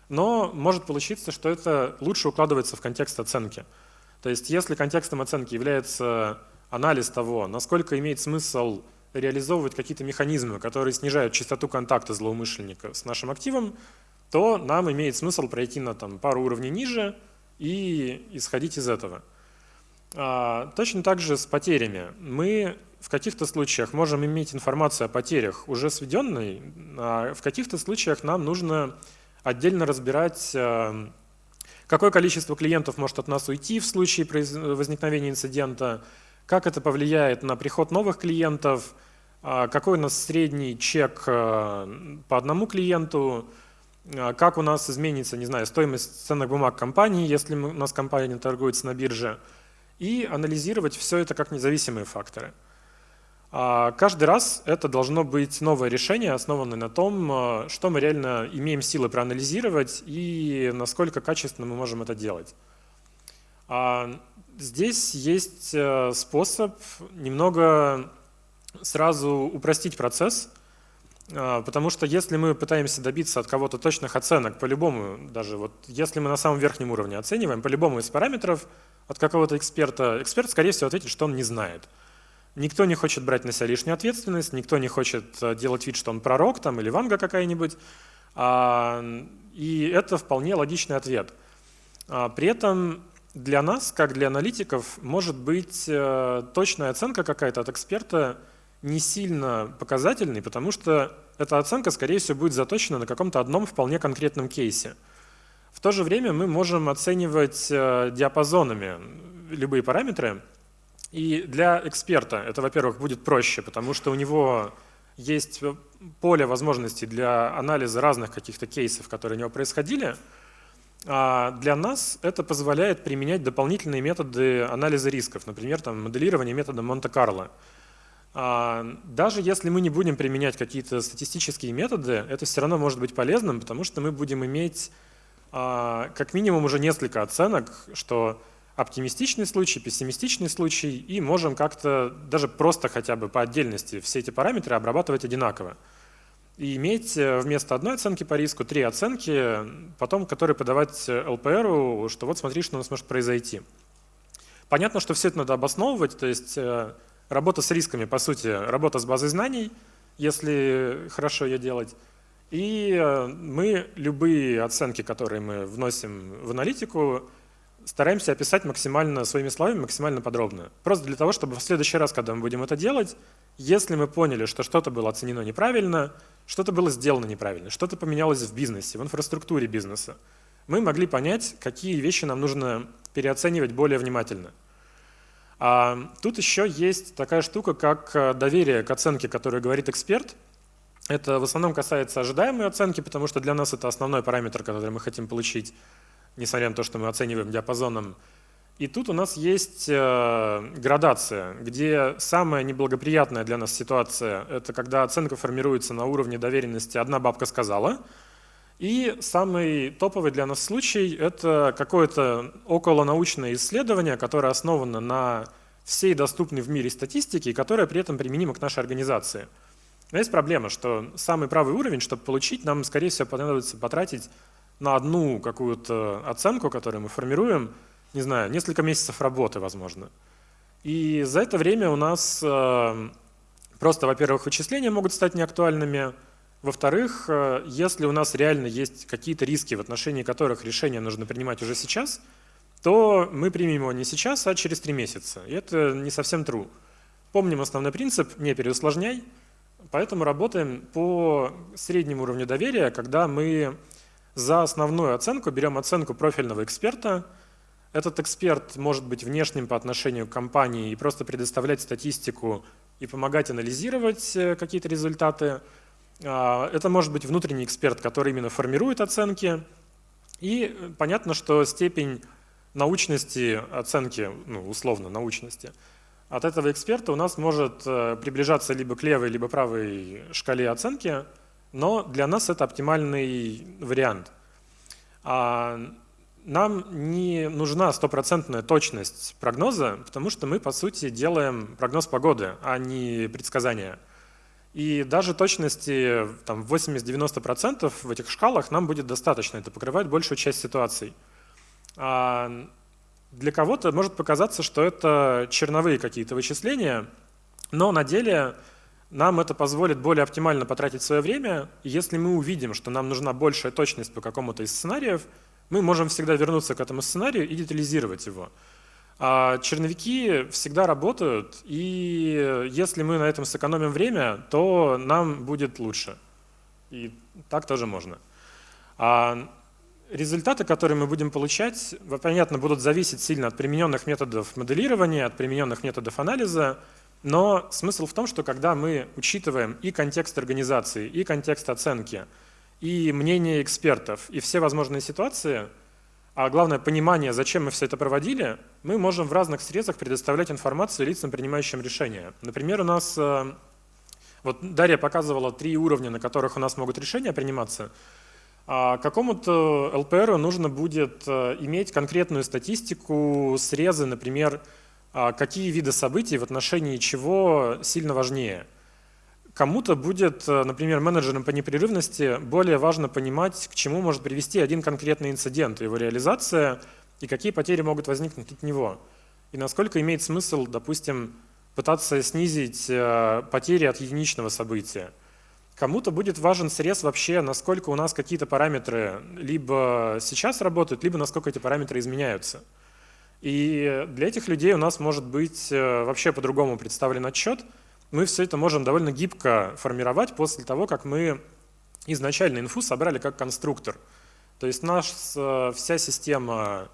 но может получиться, что это лучше укладывается в контекст оценки. То есть если контекстом оценки является анализ того, насколько имеет смысл реализовывать какие-то механизмы, которые снижают частоту контакта злоумышленника с нашим активом, то нам имеет смысл пройти на там, пару уровней ниже и исходить из этого. А, точно так же с потерями. Мы в каких-то случаях можем иметь информацию о потерях уже сведенной, а в каких-то случаях нам нужно отдельно разбирать, э, какое количество клиентов может от нас уйти в случае возникновения инцидента, как это повлияет на приход новых клиентов, а какой у нас средний чек по одному клиенту, а как у нас изменится, не знаю, стоимость ценных бумаг компании, если у нас компания торгуется на бирже, и анализировать все это как независимые факторы. А каждый раз это должно быть новое решение, основанное на том, э, что мы реально имеем силы проанализировать и насколько качественно мы можем это делать. А здесь есть э, способ немного сразу упростить процесс, потому что если мы пытаемся добиться от кого-то точных оценок, по-любому, даже вот если мы на самом верхнем уровне оцениваем, по-любому из параметров от какого-то эксперта, эксперт, скорее всего, ответит, что он не знает – Никто не хочет брать на себя лишнюю ответственность, никто не хочет э, делать вид, что он пророк там, или ванга какая-нибудь. А, и это вполне логичный ответ. А, при этом для нас, как для аналитиков, может быть э, точная оценка какая-то от эксперта не сильно показательной, потому что эта оценка, скорее всего, будет заточена на каком-то одном вполне конкретном кейсе. В то же время мы можем оценивать э, диапазонами любые параметры, и для эксперта это, во-первых, будет проще, потому что у него есть поле возможностей для анализа разных каких-то кейсов, которые у него происходили. А для нас это позволяет применять дополнительные методы анализа рисков, например, там, моделирование методом Монте-Карло. А даже если мы не будем применять какие-то статистические методы, это все равно может быть полезным, потому что мы будем иметь а, как минимум уже несколько оценок, что оптимистичный случай, пессимистичный случай, и можем как-то даже просто хотя бы по отдельности все эти параметры обрабатывать одинаково. И иметь э, вместо одной оценки по риску три оценки, потом которые подавать ЛПРу, что вот смотри, что у нас может произойти. Понятно, что все это надо обосновывать, то есть э, Работа с рисками, по сути, работа с базой знаний, если хорошо ее делать. И э, мы любые оценки, которые мы вносим в аналитику, стараемся описать максимально своими словами, максимально подробно. Просто для того, чтобы в следующий раз, когда мы будем это делать, если мы поняли, что что-то было оценено неправильно, что-то было сделано неправильно, что-то поменялось в бизнесе, в инфраструктуре бизнеса, мы могли понять, какие вещи нам нужно переоценивать более внимательно. А тут еще есть такая штука, как э, доверие к оценке, которую говорит эксперт. Это в основном касается ожидаемой оценки, потому что для нас это основной параметр, который мы хотим получить несмотря на то, что мы оцениваем диапазоном. И тут у нас есть э, градация, где самая неблагоприятная для нас ситуация – это когда оценка формируется на уровне доверенности «одна бабка сказала», и самый топовый для нас случай – это какое-то околонаучное исследование, которое основано на всей доступной в мире статистике, и которое при этом применимо к нашей организации. Но есть проблема, что самый правый уровень, чтобы получить, нам, скорее всего, понадобится потратить на одну какую-то оценку, которую мы формируем, не знаю, несколько месяцев работы, возможно. И за это время у нас э, просто, во-первых, вычисления могут стать неактуальными, во-вторых, э, если у нас реально есть какие-то риски, в отношении которых решение нужно принимать уже сейчас, то мы примем его не сейчас, а через три месяца. И это не совсем true. Помним основной принцип «не переусложняй», поэтому работаем по среднему уровню доверия, когда мы за основную оценку берем оценку профильного эксперта. Этот эксперт может быть внешним по отношению к компании и просто предоставлять статистику и помогать анализировать э, какие-то результаты. А, это может быть внутренний эксперт, который именно формирует оценки. И э, понятно, что степень научности оценки, ну, условно научности, от этого эксперта у нас может э, приближаться либо к левой, либо правой шкале оценки – но для нас это оптимальный вариант. А нам не нужна стопроцентная точность прогноза, потому что мы, по сути, делаем прогноз погоды, а не предсказания. И даже точности там, 80-90% в этих шкалах нам будет достаточно, это покрывает большую часть ситуаций. А для кого-то может показаться, что это черновые какие-то вычисления, но на деле нам это позволит более оптимально потратить свое время. если мы увидим, что нам нужна большая точность по какому-то из сценариев, мы можем всегда вернуться к этому сценарию и детализировать его. А черновики всегда работают, и если мы на этом сэкономим время, то нам будет лучше. И так тоже можно. А результаты, которые мы будем получать, понятно, будут зависеть сильно от примененных методов моделирования, от примененных методов анализа, но смысл в том, что когда мы учитываем и контекст организации, и контекст оценки, и мнение экспертов, и все возможные ситуации, а главное понимание, зачем мы все это проводили, мы можем в разных средствах предоставлять информацию лицам, принимающим решения. Например, у нас, э, вот Дарья показывала три уровня, на которых у нас могут решения приниматься. А какому-то ЛПР нужно будет э, иметь конкретную статистику, срезы, например, а какие виды событий в отношении чего сильно важнее. Кому-то будет, э, например, менеджерам по непрерывности более важно понимать, к чему может привести один конкретный инцидент, его реализация и какие потери могут возникнуть от него. И насколько имеет смысл, допустим, пытаться снизить э, потери от единичного события. Кому-то будет важен срез вообще, насколько у нас какие-то параметры либо сейчас работают, либо насколько эти параметры изменяются. И для этих людей у нас может быть э, вообще по-другому представлен отчет. Мы все это можем довольно гибко формировать после того, как мы изначально инфу собрали как конструктор. То есть наш, э, вся система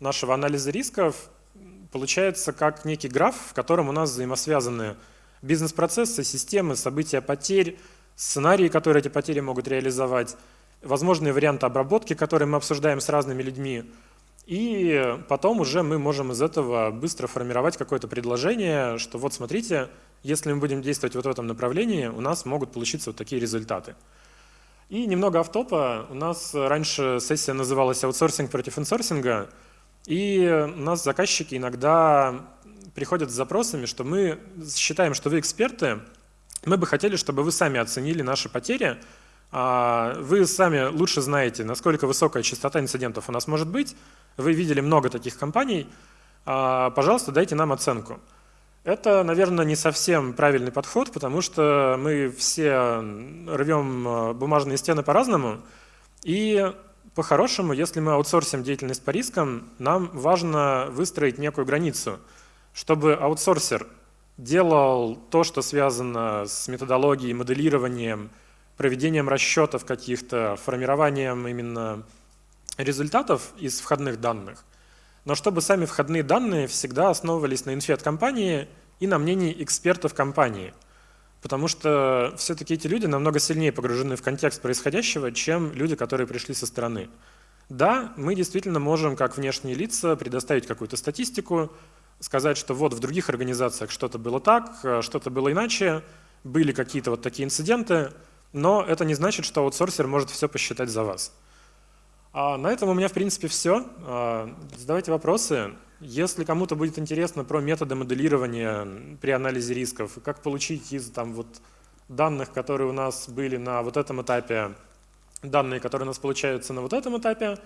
нашего анализа рисков получается как некий граф, в котором у нас взаимосвязаны бизнес-процессы, системы, события потерь, сценарии, которые эти потери могут реализовать, возможные варианты обработки, которые мы обсуждаем с разными людьми – и потом уже мы можем из этого быстро формировать какое-то предложение, что вот смотрите, если мы будем действовать вот в этом направлении, у нас могут получиться вот такие результаты. И немного автопа. У нас раньше сессия называлась «Аутсорсинг против инсорсинга», и у нас заказчики иногда приходят с запросами, что мы считаем, что вы эксперты, мы бы хотели, чтобы вы сами оценили наши потери, а вы сами лучше знаете, насколько высокая частота инцидентов у нас может быть, вы видели много таких компаний, а, пожалуйста, дайте нам оценку. Это, наверное, не совсем правильный подход, потому что мы все рвем э, бумажные стены по-разному. И по-хорошему, если мы аутсорсим деятельность по рискам, нам важно выстроить некую границу, чтобы аутсорсер делал то, что связано с методологией, моделированием, проведением расчетов каких-то, формированием именно результатов из входных данных, но чтобы сами входные данные всегда основывались на инфе от компании и на мнении экспертов компании. Потому что все-таки эти люди намного сильнее погружены в контекст происходящего, чем люди, которые пришли со стороны. Да, мы действительно можем, как внешние лица, предоставить какую-то статистику, сказать, что вот в других организациях что-то было так, что-то было иначе, были какие-то вот такие инциденты, но это не значит, что аутсорсер может все посчитать за вас. А на этом у меня, в принципе, все. А, задавайте вопросы. Если кому-то будет интересно про методы моделирования при анализе рисков, как получить из там, вот, данных, которые у нас были на вот этом этапе, данные, которые у нас получаются на вот этом этапе,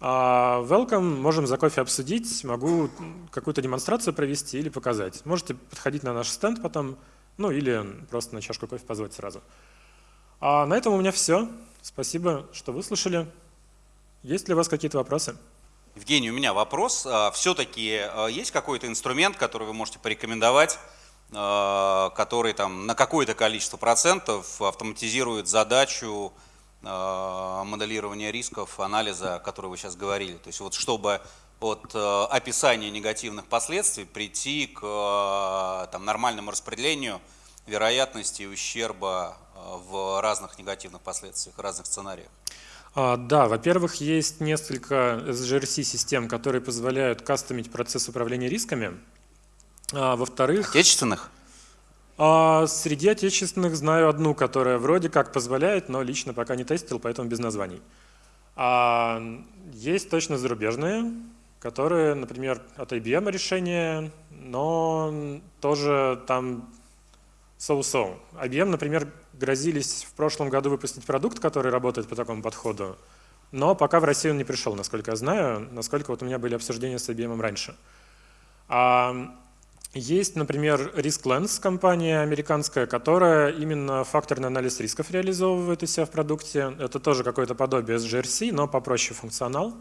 а, welcome, можем за кофе обсудить, могу какую-то демонстрацию провести или показать. Можете подходить на наш стенд потом, ну или просто на чашку кофе позвать сразу. А на этом у меня все. Спасибо, что выслушали. Есть ли у вас какие-то вопросы? Евгений, у меня вопрос. А, Все-таки а, есть какой-то инструмент, который вы можете порекомендовать, а, который там на какое-то количество процентов автоматизирует задачу моделирования рисков, анализа, о которой вы сейчас говорили. То есть вот чтобы от описания негативных последствий прийти к там, нормальному распределению вероятности ущерба в разных негативных последствиях, разных сценариях. А, да, во-первых, есть несколько SGRC-систем, которые позволяют кастомить процесс управления рисками. А, во-вторых... Отечественных? А, среди отечественных знаю одну, которая вроде как позволяет, но лично пока не тестил, поэтому без названий. Есть точно зарубежные, которые, например, от IBM решения, но тоже там so-so. IBM, например, грозились в прошлом году выпустить продукт, который работает по такому подходу, но пока в Россию он не пришел, насколько я знаю, насколько вот у меня были обсуждения с IBM раньше. А есть, например, RiskLens, компания американская, которая именно факторный анализ рисков реализовывает у себя в продукте. Это тоже какое-то подобие SGRC, но попроще функционал.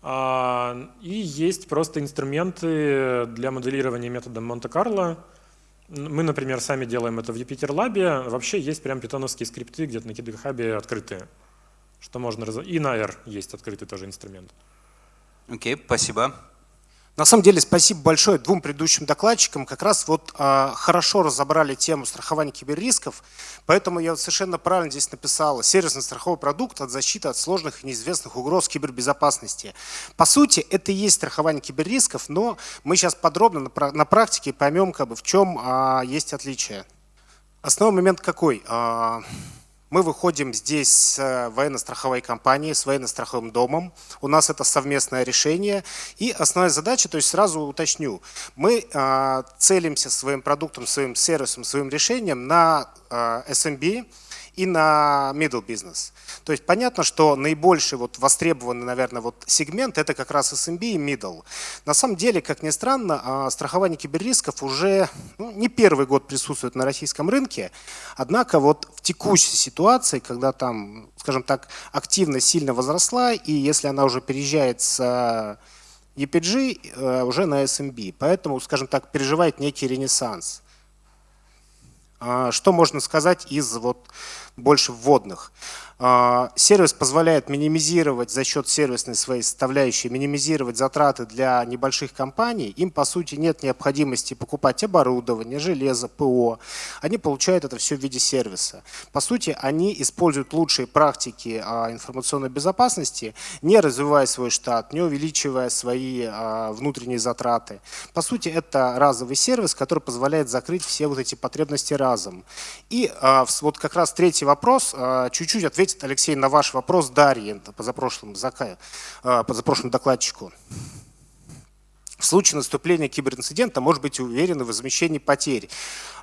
А, и есть просто инструменты для моделирования методом Монте-Карло, мы, например, сами делаем это в Юпитер Лабе. Вообще есть прям питоновские скрипты где-то на GitHub открытые, что можно раз... И на R есть открытый тоже инструмент. Окей, okay, спасибо. На самом деле, спасибо большое двум предыдущим докладчикам. Как раз вот э, хорошо разобрали тему страхования киберрисков, поэтому я совершенно правильно здесь написал сервисный страховой продукт от защиты от сложных и неизвестных угроз кибербезопасности. По сути, это и есть страхование киберрисков, но мы сейчас подробно на, на практике поймем, как бы, в чем э, есть отличие. Основной момент какой? Э, мы выходим здесь с э, военно-страховой компанией, с военно-страховым домом. У нас это совместное решение. И основная задача, то есть сразу уточню, мы э, целимся своим продуктом, своим сервисом, своим решением на э, SMB, и на middle business. То есть понятно, что наибольший вот востребованный, наверное, вот сегмент это как раз SMB и middle. На самом деле, как ни странно, а, страхование киберрисков уже ну, не первый год присутствует на российском рынке, однако вот в текущей ситуации, когда там, скажем так, активность сильно возросла, и если она уже переезжает с EPG э, уже на SMB, поэтому, скажем так, переживает некий ренессанс. А, что можно сказать из вот больше вводных? А, сервис позволяет минимизировать за счет сервисной своей составляющей, минимизировать затраты для небольших компаний. Им, по сути, нет необходимости покупать оборудование, железо, ПО. Они получают это все в виде сервиса. По сути, они используют лучшие практики а, информационной безопасности, не развивая свой штат, не увеличивая свои а, внутренние затраты. По сути, это разовый сервис, который позволяет закрыть все вот эти потребности разом. И вот как раз третий вопрос, чуть-чуть ответить ответит Алексей на ваш вопрос Дарьи, позапрошлому, позапрошлому докладчику. В случае наступления киберинцидента может быть уверены в возмещении потерь.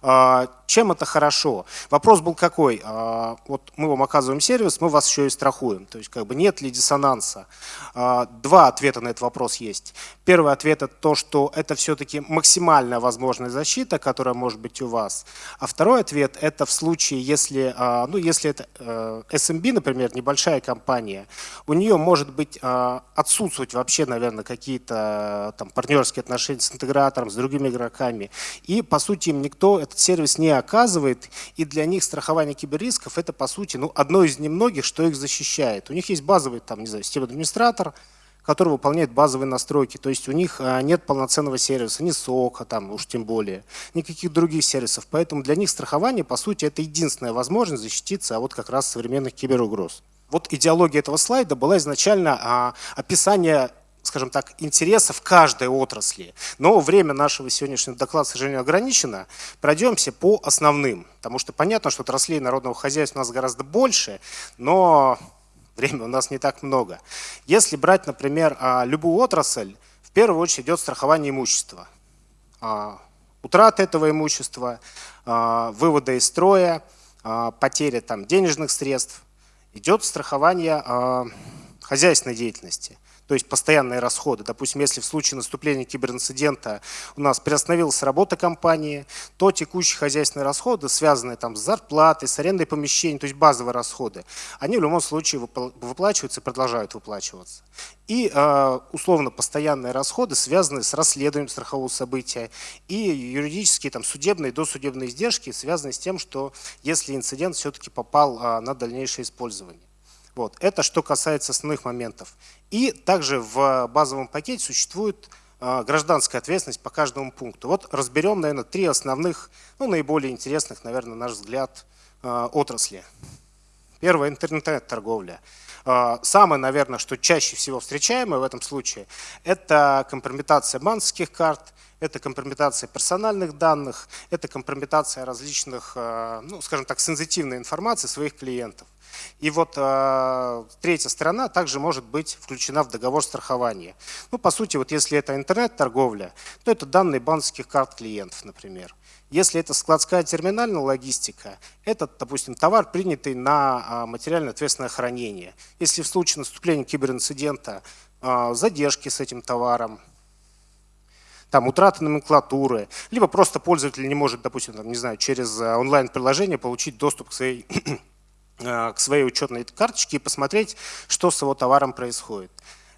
А, чем это хорошо? Вопрос был какой? А, вот мы вам оказываем сервис, мы вас еще и страхуем. То есть как бы нет ли диссонанса? А, два ответа на этот вопрос есть. Первый ответ это то, что это все-таки максимальная возможная защита, которая может быть у вас. А второй ответ это в случае, если, ну, если это SMB, э, например, небольшая компания, у нее может быть отсутствовать вообще, наверное, какие-то там партнерские отношения с интегратором, с другими игроками. И, по сути, им никто этот сервис не оказывает. И для них страхование киберрисков – это, по сути, ну, одно из немногих, что их защищает. У них есть базовый, там, не знаю, системный администратор, который выполняет базовые настройки. То есть у них а, нет полноценного сервиса, ни сока, там уж тем более, никаких других сервисов. Поэтому для них страхование, по сути, это единственная возможность защититься от как раз современных киберугроз. Вот идеология этого слайда была изначально а, описание скажем так, интересов каждой отрасли. Но время нашего сегодняшнего доклада, к сожалению, ограничено. Пройдемся по основным, потому что понятно, что отраслей народного хозяйства у нас гораздо больше, но времени у нас не так много. Если брать, например, а, любую отрасль, в первую очередь идет страхование имущества. А, утрата этого имущества, а, вывода из строя, потеря там, денежных средств. Идет страхование хозяйственной деятельности то есть постоянные расходы. Допустим, если в случае наступления киберинцидента у нас приостановилась работа компании, то текущие хозяйственные расходы, связанные там с зарплатой, с арендой помещений, то есть базовые расходы, они в любом случае выплачиваются и продолжают выплачиваться. И э, условно постоянные расходы, связанные с расследованием страхового события, и юридические, там, судебные, досудебные издержки, связанные с тем, что если инцидент все-таки попал э, на дальнейшее использование. Вот. Это что касается основных моментов. И также в базовом пакете существует а, гражданская ответственность по каждому пункту. Вот разберем, наверное, три основных, ну, наиболее интересных, наверное, на наш взгляд, а, отрасли. Первое – интернет-торговля. А, самое, наверное, что чаще всего встречаемое в этом случае, это компрометация банковских карт, это компрометация персональных данных, это компрометация различных, ну, скажем так, сенситивной информации своих клиентов. И вот э, третья сторона также может быть включена в договор страхования. Ну, по сути, вот если это интернет-торговля, то это данные банковских карт клиентов, например. Если это складская терминальная логистика, это, допустим, товар, принятый на материально ответственное хранение. Если в случае наступления киберинцидента задержки с этим товаром, там утрата номенклатуры, либо просто пользователь не может, допустим, там, не знаю, через онлайн-приложение получить доступ к своей Э, к своей учетной карточке и посмотреть, что с его товаром происходит.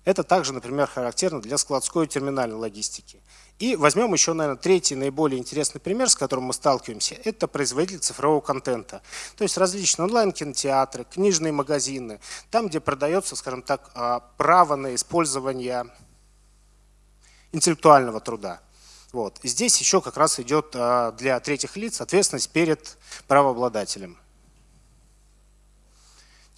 Это также, например, характерно для складской и терминальной логистики. И возьмем еще, наверное, третий наиболее интересный пример, с которым мы сталкиваемся. Это производитель цифрового контента. То есть различные онлайн-кинотеатры, книжные магазины, там, где продается, скажем так, а, право на использование интеллектуального труда. Вот. Здесь еще как раз идет а, для третьих лиц ответственность перед правообладателем.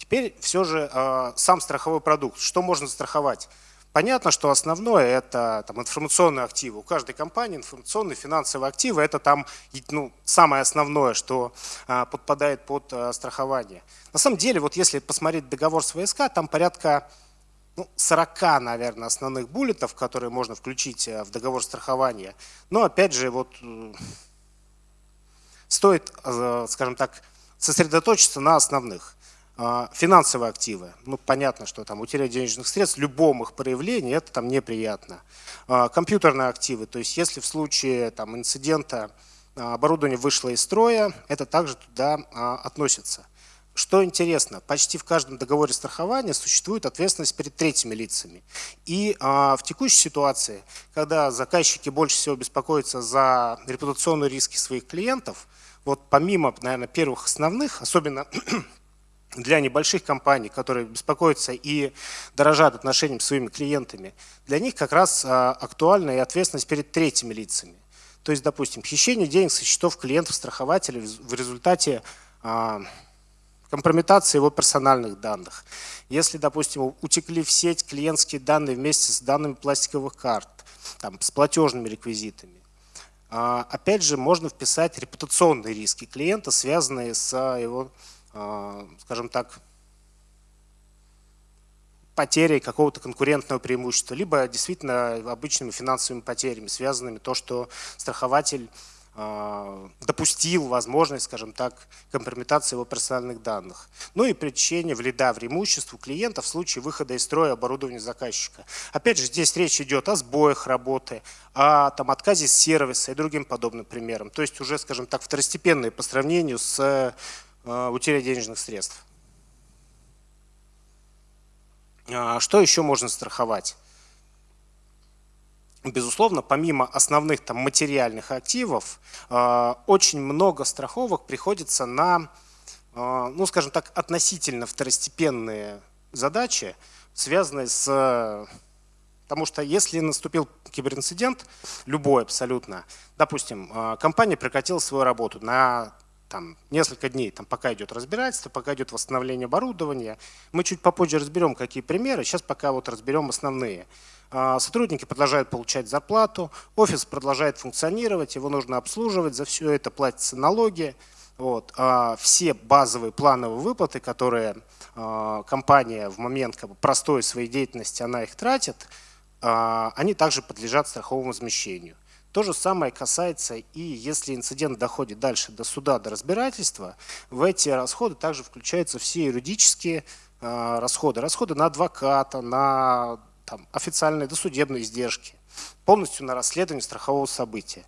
Теперь все же э, сам страховой продукт. Что можно застраховать? Понятно, что основное это там, информационные активы. У каждой компании информационные финансовые активы это там ну, самое основное, что а, подпадает под а, страхование. На самом деле, вот если посмотреть договор с ВСК, там порядка ну, 40, наверное, основных буллетов, которые можно включить а, в договор страхования. Но опять же, вот стоит, а, скажем так, сосредоточиться на основных. А, финансовые активы. Ну, понятно, что там утеря денежных средств, любом их проявлении, это там неприятно. А, компьютерные активы, то есть если в случае там, инцидента а, оборудование вышло из строя, это также туда относится. Что интересно, почти в каждом договоре страхования существует ответственность перед третьими лицами. И а, в текущей ситуации, когда заказчики больше всего беспокоятся за репутационные риски своих клиентов, вот помимо, наверное, первых основных, особенно для небольших компаний, которые беспокоятся и дорожат отношением с своими клиентами, для них как раз а, актуальна и ответственность перед третьими лицами. То есть, допустим, хищение денег со счетов клиентов-страхователей в результате а, компрометации его персональных данных. Если, допустим, утекли в сеть клиентские данные вместе с данными пластиковых карт, там, с платежными реквизитами. А, опять же, можно вписать репутационные риски клиента, связанные с его скажем так, потерей какого-то конкурентного преимущества, либо действительно обычными финансовыми потерями, связанными то, что страхователь а, допустил возможность, скажем так, компрометации его персональных данных. Ну и причинение вреда в имуществу клиента в случае выхода из строя оборудования заказчика. Опять же, здесь речь идет о сбоях работы, о там, отказе сервиса и другим подобным примерам. То есть уже, скажем так, второстепенные по сравнению с э, утерей денежных средств. А, что еще можно страховать? безусловно, помимо основных там, материальных активов, э, очень много страховок приходится на, э, ну, скажем так, относительно второстепенные задачи, связанные с... Потому что если наступил киберинцидент, любой абсолютно, допустим, компания прекратила свою работу на там, несколько дней, там, пока идет разбирательство, пока идет восстановление оборудования. Мы чуть попозже разберем, какие примеры, сейчас пока вот разберем основные. А, сотрудники продолжают получать зарплату, офис продолжает функционировать, его нужно обслуживать, за все это платятся налоги. Вот. А все базовые плановые выплаты, которые а, компания в момент как бы, простой своей деятельности она их тратит, они также подлежат страховому возмещению. То же самое касается и если инцидент доходит дальше до суда, до разбирательства, в эти расходы также включаются все юридические расходы. Расходы на адвоката, на там, официальные досудебные издержки, полностью на расследование страхового события.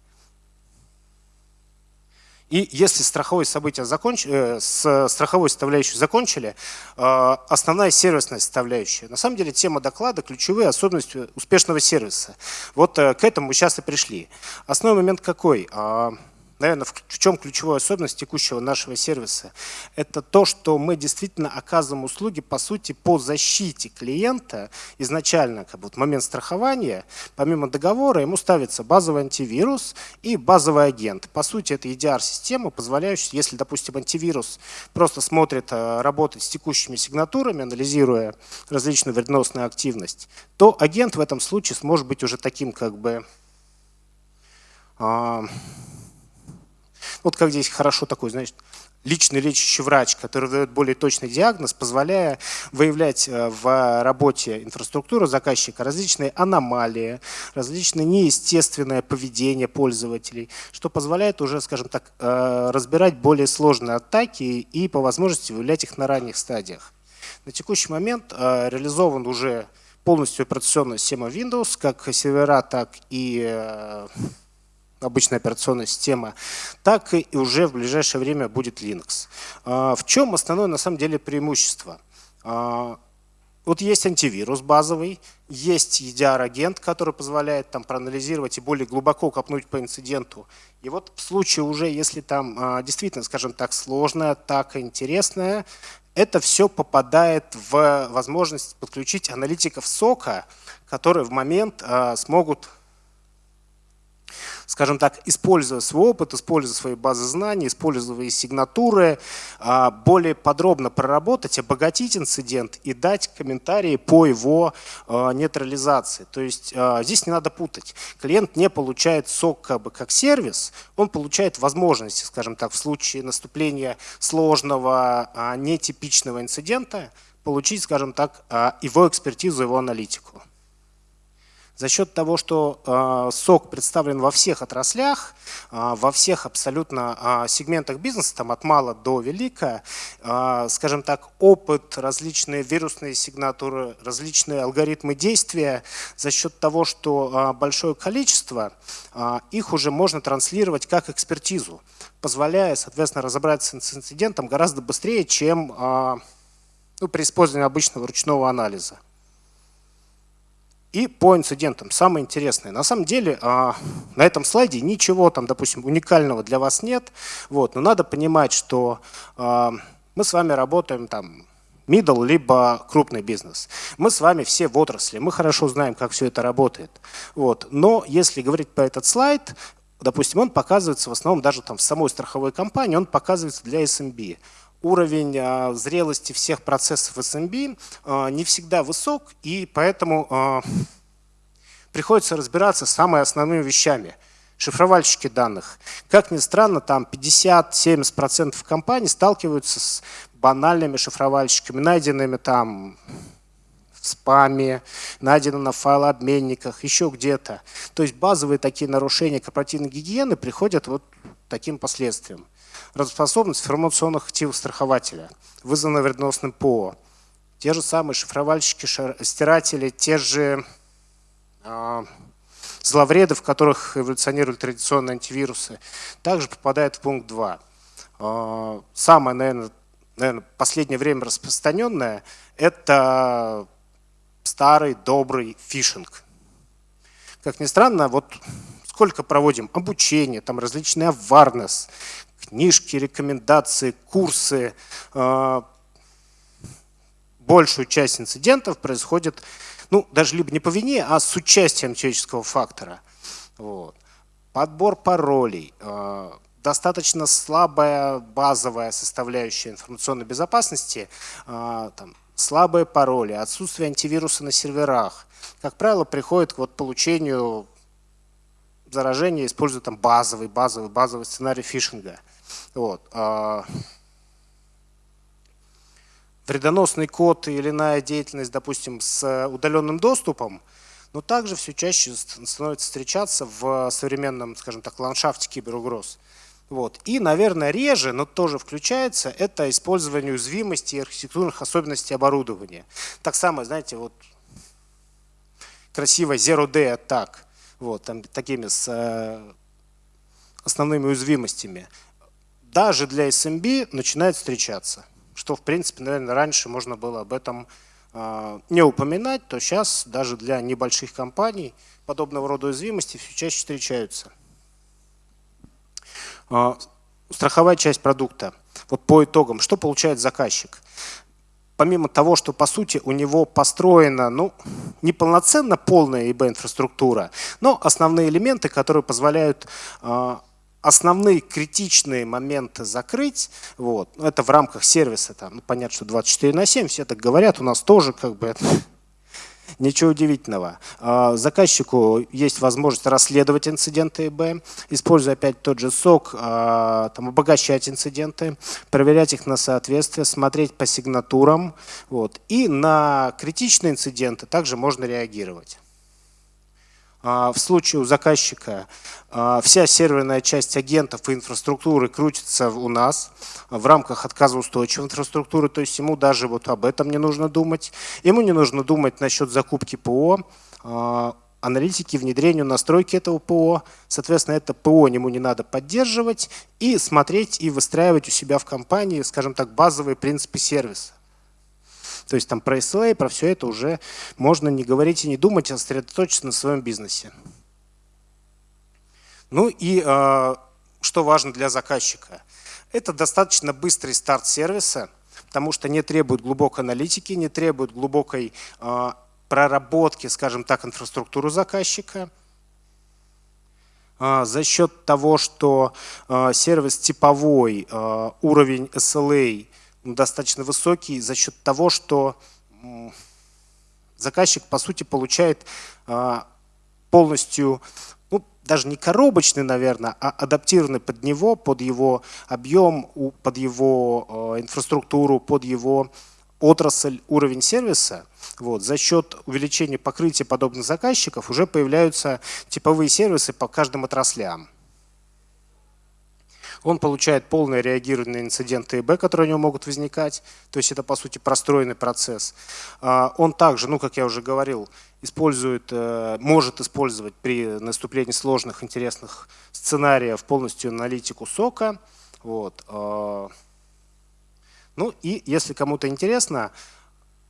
И если страховое событие законч... э, с страховой составляющей закончили, э, основная сервисная составляющая. На самом деле тема доклада – ключевые особенности успешного сервиса. Вот э, к этому мы сейчас и пришли. Основной момент какой? Э, наверное, в чем ключевая особенность текущего нашего сервиса? Это то, что мы действительно оказываем услуги, по сути, по защите клиента. Изначально, как бы, вот момент страхования, помимо договора, ему ставится базовый антивирус и базовый агент. По сути, это EDR-система, позволяющая, если, допустим, антивирус просто смотрит, э, работать с текущими сигнатурами, анализируя различную вредоносную активность, то агент в этом случае сможет быть уже таким, как бы, а, вот как здесь хорошо такой, значит, личный лечащий врач, который дает более точный диагноз, позволяя выявлять э, в работе инфраструктуры заказчика различные аномалии, различные неестественное поведение пользователей, что позволяет уже, скажем так, э, разбирать более сложные атаки и по возможности выявлять их на ранних стадиях. На текущий момент э, реализован уже полностью операционная система Windows, как сервера, так и обычная операционная система, так и уже в ближайшее время будет Linux. А, в чем основное на самом деле преимущество? А, вот есть антивирус базовый, есть EDR-агент, который позволяет там проанализировать и более глубоко копнуть по инциденту. И вот в случае уже, если там а, действительно, скажем так, сложная атака, интересная, это все попадает в возможность подключить аналитиков сока, которые в момент смогут скажем так, используя свой опыт, используя свои базы знаний, используя сигнатуры, а, более подробно проработать, обогатить инцидент и дать комментарии по его а, нейтрализации. То есть а, здесь не надо путать. Клиент не получает сок как, бы, как сервис, он получает возможности, скажем так, в случае наступления сложного, нетипичного инцидента, получить, скажем так, его экспертизу, его аналитику. За счет того, что э, сок представлен во всех отраслях, э, во всех абсолютно э, сегментах бизнеса, там от мала до велика, скажем так, опыт, различные вирусные сигнатуры, различные алгоритмы действия, за счет того, что большое количество, их уже можно транслировать как экспертизу, позволяя, соответственно, разобраться с инцидентом гораздо быстрее, чем ну, при использовании обычного ручного анализа. И по инцидентам, самое интересное. На самом деле а, на этом слайде ничего там, допустим, уникального для вас нет. Вот, но надо понимать, что а, мы с вами работаем там middle, либо крупный бизнес. Мы с вами все в отрасли, мы хорошо знаем, как все это работает. Вот. Но если говорить про этот слайд, допустим, он показывается в основном даже там в самой страховой компании, он показывается для SMB уровень а, зрелости всех процессов SMB а, не всегда высок, и поэтому а, приходится разбираться с самыми основными вещами. Шифровальщики данных. Как ни странно, там 50-70% компаний сталкиваются с банальными шифровальщиками, найденными там в спаме, найдено на файлообменниках, еще где-то. То есть базовые такие нарушения корпоративной гигиены приходят вот таким последствиям. Работоспособность информационных активов страхователя, вызванная вредоносным ПО. Те же самые шифровальщики, стиратели, те же э, зловреды, в которых эволюционируют традиционные антивирусы, также попадают в пункт 2. Э, а, самое, наверное, последнее время распространенное, это старый добрый фишинг. Как ни странно, вот сколько проводим обучение, там различные awareness, книжки, рекомендации, курсы. А, большую часть инцидентов происходит, ну, даже либо не по вине, а с участием человеческого фактора. Вот. Подбор паролей, а, достаточно слабая базовая составляющая информационной безопасности, а, там, слабые пароли, отсутствие антивируса на серверах, как правило, приходит к вот получению заражения, используя там базовый, базовый, базовый сценарий фишинга. Вот. А, вредоносный код или иная деятельность, допустим, с удаленным доступом, но также все чаще становится встречаться в современном, скажем так, ландшафте киберугроз. Вот. И, наверное, реже, но тоже включается, это использование уязвимости и архитектурных особенностей оборудования. Так само, знаете, вот красиво Zero Day Attack, вот, там, такими с э, основными уязвимостями. Даже для SMB начинает встречаться, что, в принципе, наверное, раньше можно было об этом э, не упоминать, то сейчас даже для небольших компаний подобного рода уязвимости все чаще встречаются. А, страховая часть продукта. Вот по итогам, что получает заказчик? Помимо того, что по сути у него построена, ну, не полноценно полная ИБ-инфраструктура, но основные элементы, которые позволяют а, основные критичные моменты закрыть, вот, это в рамках сервиса, там, ну, понятно, что 24 на 7, все так говорят, у нас тоже как бы *laughs* Ничего удивительного. А, заказчику есть возможность расследовать инциденты ИБ, используя опять тот же сок, а, там, обогащать инциденты, проверять их на соответствие, смотреть по сигнатурам. Вот. И на критичные инциденты также можно реагировать. А, в случае у заказчика а, вся серверная часть агентов и инфраструктуры крутится у нас в рамках отказоустойчивой инфраструктуры, то есть ему даже вот об этом не нужно думать. Ему не нужно думать насчет закупки ПО, а, аналитики, внедрению, настройки этого ПО. Соответственно, это ПО ему не надо поддерживать и смотреть и выстраивать у себя в компании, скажем так, базовые принципы сервиса. То есть там про SLA, про все это уже можно не говорить и не думать, а сосредоточиться на своем бизнесе. Ну и э, что важно для заказчика? Это достаточно быстрый старт сервиса, потому что не требует глубокой аналитики, не требует глубокой э, проработки, скажем так, инфраструктуры заказчика. Э, за счет того, что сервис типовой, уровень SLA достаточно высокий за счет того, что заказчик, по сути, получает а, полностью, ну, даже не коробочный, наверное, а адаптированный под него, под его объем, под его а, инфраструктуру, под его отрасль, уровень сервиса. Вот. За счет увеличения покрытия подобных заказчиков уже появляются типовые сервисы по каждым отраслям. Он получает полное реагирование на инциденты ИБ, которые у него могут возникать. То есть это, по сути, простроенный процесс. А, он также, ну, как я уже говорил, использует, э, может использовать при наступлении сложных, интересных сценариев полностью аналитику сока. Вот. А. Ну и если кому-то интересно,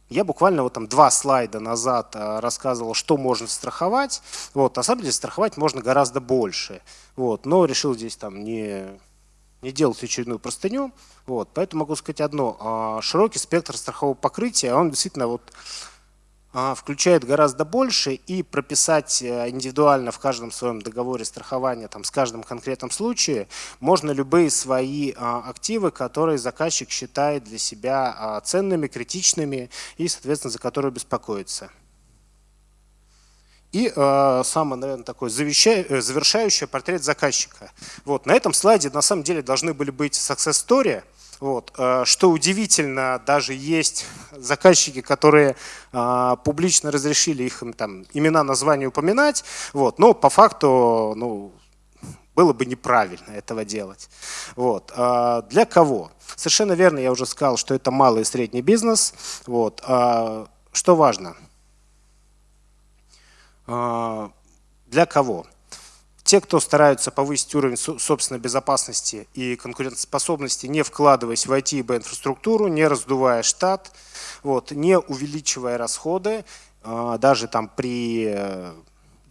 я буквально вот там два слайда назад э, рассказывал, что можно страховать. Вот, на самом деле страховать можно гораздо больше. Вот, но решил здесь там не не делать очередную простыню. Вот, поэтому могу сказать одно. А, широкий спектр страхового покрытия, он действительно вот а, включает гораздо больше и прописать э, индивидуально в каждом своем договоре страхования, там, с каждым конкретном случае, можно любые свои а, активы, которые заказчик считает для себя ценными, критичными и, соответственно, за которые беспокоится. И э, самый, наверное, такой э, завершающий портрет заказчика. Вот, на этом слайде на самом деле должны были быть success story, Вот. Э, что удивительно, даже есть заказчики, которые а, публично разрешили их там, имена, названия упоминать, вот. но по факту ну, было бы неправильно этого делать. Вот. А для кого? Совершенно верно, я уже сказал, что это малый и средний бизнес. Вот. А что важно? А, для кого? Те, кто стараются повысить уровень собственной безопасности и конкурентоспособности, не вкладываясь в IT и инфраструктуру, не раздувая штат, вот, не увеличивая расходы, а, даже там при э,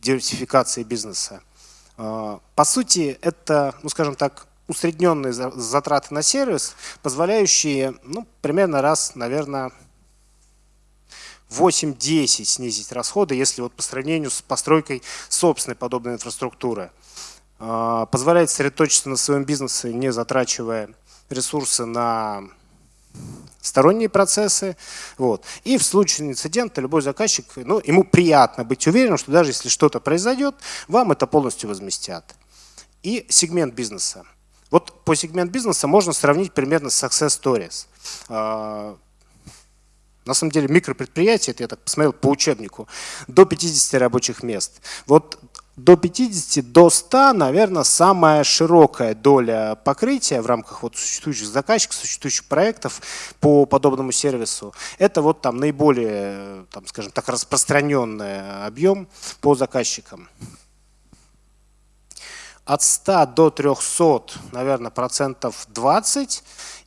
диверсификации бизнеса. А, по сути, это, ну скажем так, усредненные затраты на сервис, позволяющие ну, примерно раз, наверное, 8-10 снизить расходы, если вот по сравнению с постройкой собственной подобной инфраструктуры. А, позволяет сосредоточиться на своем бизнесе, не затрачивая ресурсы на сторонние процессы. Вот. И в случае инцидента любой заказчик, ну, ему приятно быть уверенным, что даже если что-то произойдет, вам это полностью возместят. И сегмент бизнеса. Вот по сегмент бизнеса можно сравнить примерно с Success Stories. На самом деле микропредприятие, это я так посмотрел по учебнику, до 50 рабочих мест. Вот до 50, до 100, наверное, самая широкая доля покрытия в рамках вот существующих заказчиков, существующих проектов по подобному сервису. Это вот там наиболее, там, скажем так, распространенный объем по заказчикам. От 100 до 300, наверное, процентов 20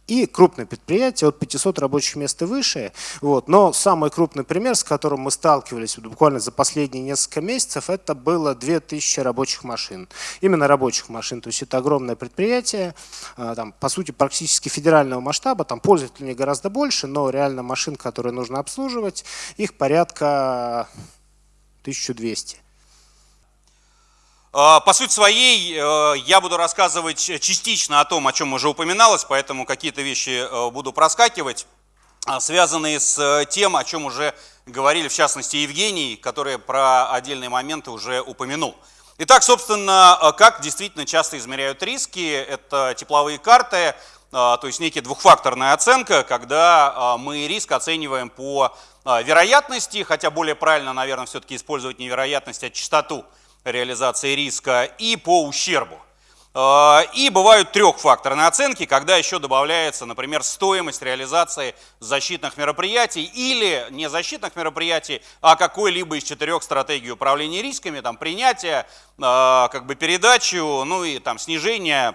и крупные предприятия от 500 рабочих мест и выше. Вот. Но самый крупный пример, с которым мы сталкивались буквально за последние несколько месяцев, это было 2000 рабочих машин. Именно рабочих машин. То есть это огромное предприятие, а, там, по сути, практически федерального масштаба. Там пользователей гораздо больше, но реально машин, которые нужно обслуживать, их порядка 1200. А, по сути своей э, я буду рассказывать частично о том, о чем уже упоминалось, поэтому какие-то вещи э, буду проскакивать, а, связанные с э, тем, о чем уже говорили, в частности, Евгений, который про отдельные моменты уже упомянул. Итак, собственно, как действительно часто измеряют риски, это тепловые карты, то есть некая двухфакторная оценка, когда мы риск оцениваем по вероятности, хотя более правильно, наверное, все-таки использовать не вероятность, а частоту реализации риска и по ущербу. А, и бывают трехфакторные оценки, когда еще добавляется, например, стоимость реализации защитных мероприятий или не защитных мероприятий, а какой-либо из четырех стратегий управления рисками, там принятие, а, как бы передачу, ну и там снижение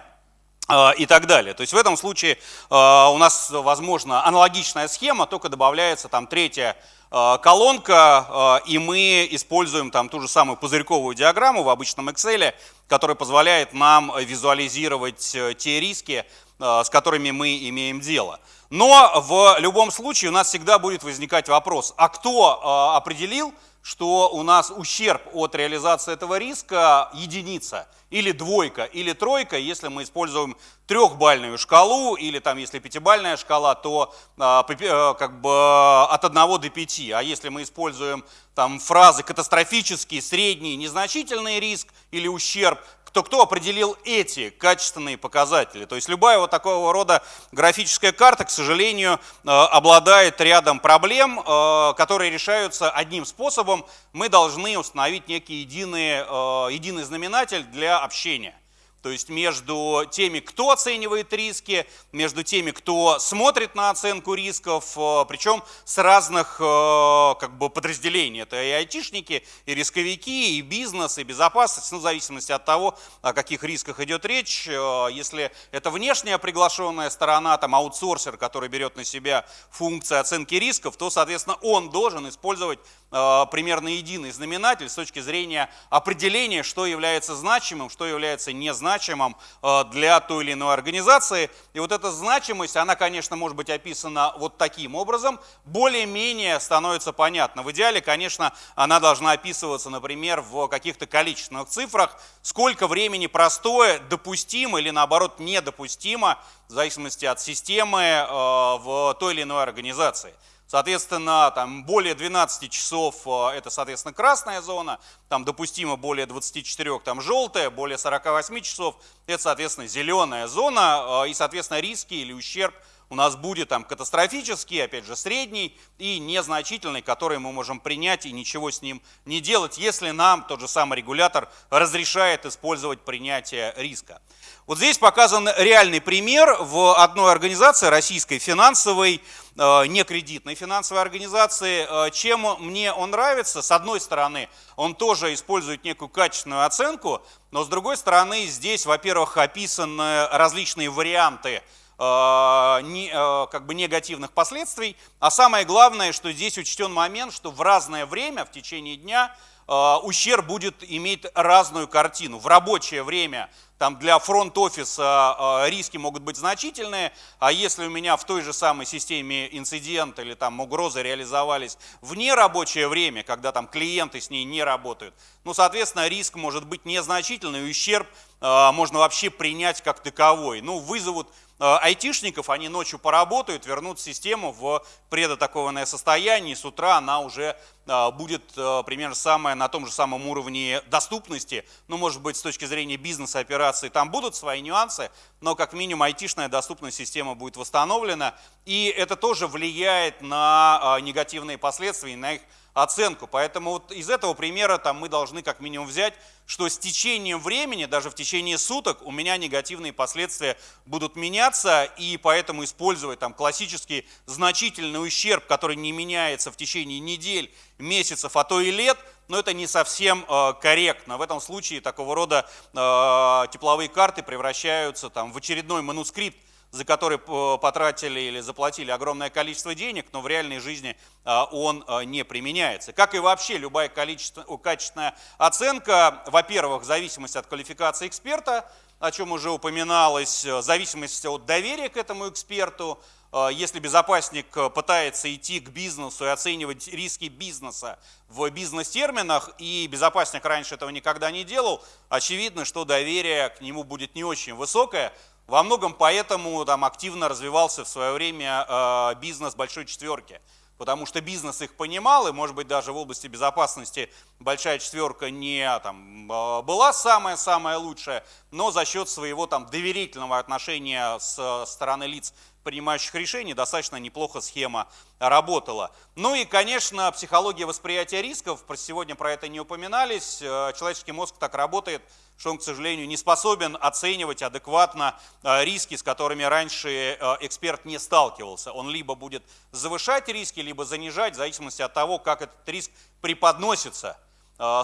а, и так далее. То есть в этом случае у нас, возможно, аналогичная схема, только добавляется там третья колонка, э, и мы используем там ту же самую пузырьковую диаграмму в обычном Excel, которая позволяет нам визуализировать э, те риски, с которыми мы имеем дело. Но в любом случае у нас всегда будет возникать вопрос, а кто определил, что у нас ущерб от реализации этого риска единица, или двойка, или тройка, если мы используем трехбальную шкалу, или там, если пятибальная шкала, то а, э, как бы от 1 до 5. А если мы используем там фразы катастрофический, средний, незначительный риск или ущерб, то кто определил эти качественные показатели? То есть любая вот такого рода графическая карта, к сожалению, э, обладает рядом проблем, э, которые решаются одним способом. Мы должны установить некий единый, э, единый знаменатель для общения. То есть между теми, кто оценивает риски, между теми, кто смотрит на оценку рисков, э, причем с разных э, как бы, подразделений. Это и айтишники, и рисковики, и бизнес, и безопасность, ну, в зависимости от того, о каких рисках идет речь. Э, если это внешняя приглашенная сторона, там аутсорсер, который берет на себя функции оценки рисков, то, соответственно, он должен использовать примерно единый знаменатель с точки зрения определения, что является значимым, что является незначимым значимым э, для той или иной организации. И вот эта значимость, она, конечно, может быть описана вот таким образом, более-менее становится понятно. В идеале, конечно, она должна описываться, например, в каких-то количественных цифрах, сколько времени простое допустимо или наоборот недопустимо, в зависимости от системы э, в той или иной организации. Соответственно, там более 12 часов э, это, соответственно, красная зона, там допустимо более 24, там желтая, более 48 часов. Это, соответственно, зеленая зона, э, и, соответственно, риски или ущерб у нас будет там катастрофический, опять же, средний и незначительный, который мы можем принять и ничего с ним не делать, если нам тот же самый регулятор разрешает использовать принятие риска. Вот здесь показан реальный пример в одной организации, российской финансовой, э, не кредитной финансовой организации. Э, чем мне он нравится? С одной стороны, он тоже использует некую качественную оценку, но с другой стороны, здесь, во-первых, описаны различные варианты не, э, как бы негативных последствий. А самое главное, что здесь учтен момент, что в разное время, в течение дня, э, ущерб будет иметь разную картину. В рабочее время там для фронт-офиса риски могут быть значительные, а если у меня в той же самой системе инцидент или там угрозы реализовались в нерабочее время, когда там клиенты с ней не работают, ну, соответственно, риск может быть незначительный, ущерб можно вообще принять как таковой. Ну, вызовут айтишников, они ночью поработают, вернут систему в предатакованное состояние, и с утра она уже э, будет э, примерно самая, на том же самом уровне доступности. Ну, может быть, с точки зрения бизнеса операций там будут свои нюансы, но как минимум айтишная доступная система будет восстановлена. И это тоже влияет на негативные последствия, на их оценку. Поэтому вот из этого примера там, мы должны как минимум взять, что с течением времени, даже в течение суток, у меня негативные последствия будут меняться, и поэтому использовать там классический значительный ущерб, который не меняется в течение недель, месяцев, а то и лет, но это не совсем э, корректно. В этом случае такого рода э, тепловые карты превращаются там, в очередной манускрипт за который потратили или заплатили огромное количество денег, но в реальной жизни а, он а, не применяется. Как и вообще любая качественная оценка, во-первых, в зависимости от квалификации эксперта, о чем уже упоминалось, в зависимости от доверия к этому эксперту, а, если безопасник пытается идти к бизнесу и оценивать риски бизнеса в бизнес-терминах, и безопасник раньше этого никогда не делал, очевидно, что доверие к нему будет не очень высокое, во многом поэтому там активно развивался в свое время э, бизнес большой четверки, потому что бизнес их понимал, и может быть даже в области безопасности большая четверка не там, э, была самая-самая лучшая, но за счет своего там доверительного отношения с стороны лиц, принимающих решений, достаточно неплохо схема работала. Ну и, конечно, психология восприятия рисков, сегодня про это не упоминались, э, человеческий мозг так работает, что он, к сожалению, не способен оценивать адекватно э, риски, с которыми раньше э, эксперт не сталкивался. Он либо будет завышать риски, либо занижать, в зависимости от того, как этот риск преподносится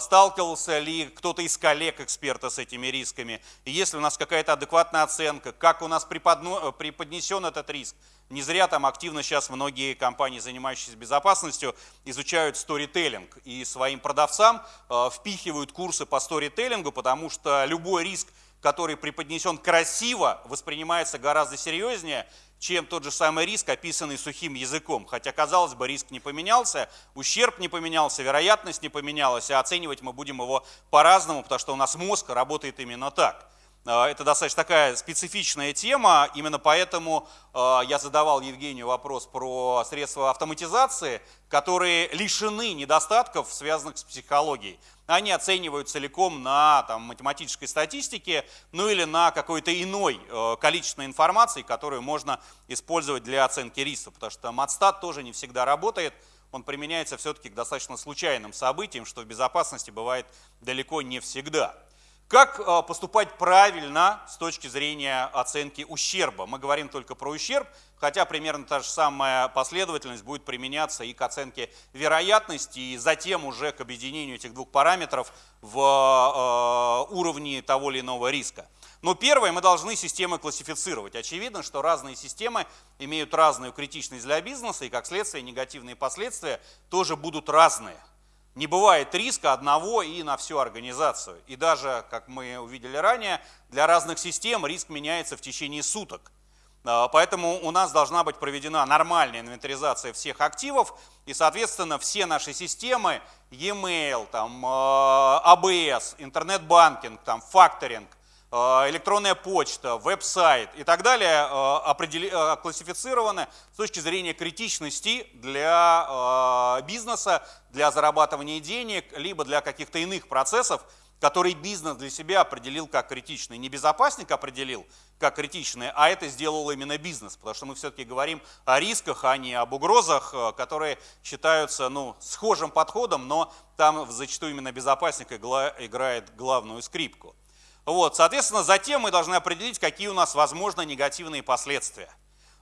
сталкивался ли кто-то из коллег эксперта с этими рисками, и если у нас какая-то адекватная оценка, как у нас преподнесен этот риск, не зря там активно сейчас многие компании, занимающиеся безопасностью, изучают сторителлинг. И своим продавцам э, впихивают курсы по сторителлингу, потому что любой риск, который преподнесен красиво, воспринимается гораздо серьезнее, чем тот же самый риск, описанный сухим языком. Хотя, казалось бы, риск не поменялся, ущерб не поменялся, вероятность не поменялась, а оценивать мы будем его по-разному, потому что у нас мозг работает именно так. А, это достаточно такая специфичная тема, именно поэтому а, я задавал Евгению вопрос про средства автоматизации, которые лишены недостатков, связанных с психологией. Они оценивают целиком на там, математической статистике, ну или на какой-то иной э, количественной информации, которую можно использовать для оценки риска, потому что матстат тоже не всегда работает, он применяется все-таки к достаточно случайным событиям, что в безопасности бывает далеко не всегда. Как э, поступать правильно с точки зрения оценки ущерба? Мы говорим только про ущерб, хотя примерно та же самая последовательность будет применяться и к оценке вероятности, и затем уже к объединению этих двух параметров в э, уровне того или иного риска. Но первое, мы должны системы классифицировать. Очевидно, что разные системы имеют разную критичность для бизнеса, и как следствие негативные последствия тоже будут разные. Не бывает риска одного и на всю организацию. И даже, как мы увидели ранее, для разных систем риск меняется в течение суток. А, поэтому у нас должна быть проведена нормальная инвентаризация всех активов, и, соответственно, все наши системы, e-mail, там, ABS, а интернет-банкинг, там, факторинг – электронная почта, веб-сайт и так далее э. Э, классифицированы с точки зрения критичности для бизнеса, для зарабатывания денег, либо для каких-то иных процессов, который бизнес для себя определил как критичный. Не безопасник определил как критичный, а это сделал именно бизнес, потому что мы все-таки говорим о рисках, а не об угрозах, э, которые считаются ну, схожим подходом, но там зачастую именно безопасник играет главную скрипку. Вот, соответственно, затем мы должны определить, какие у нас возможно негативные последствия.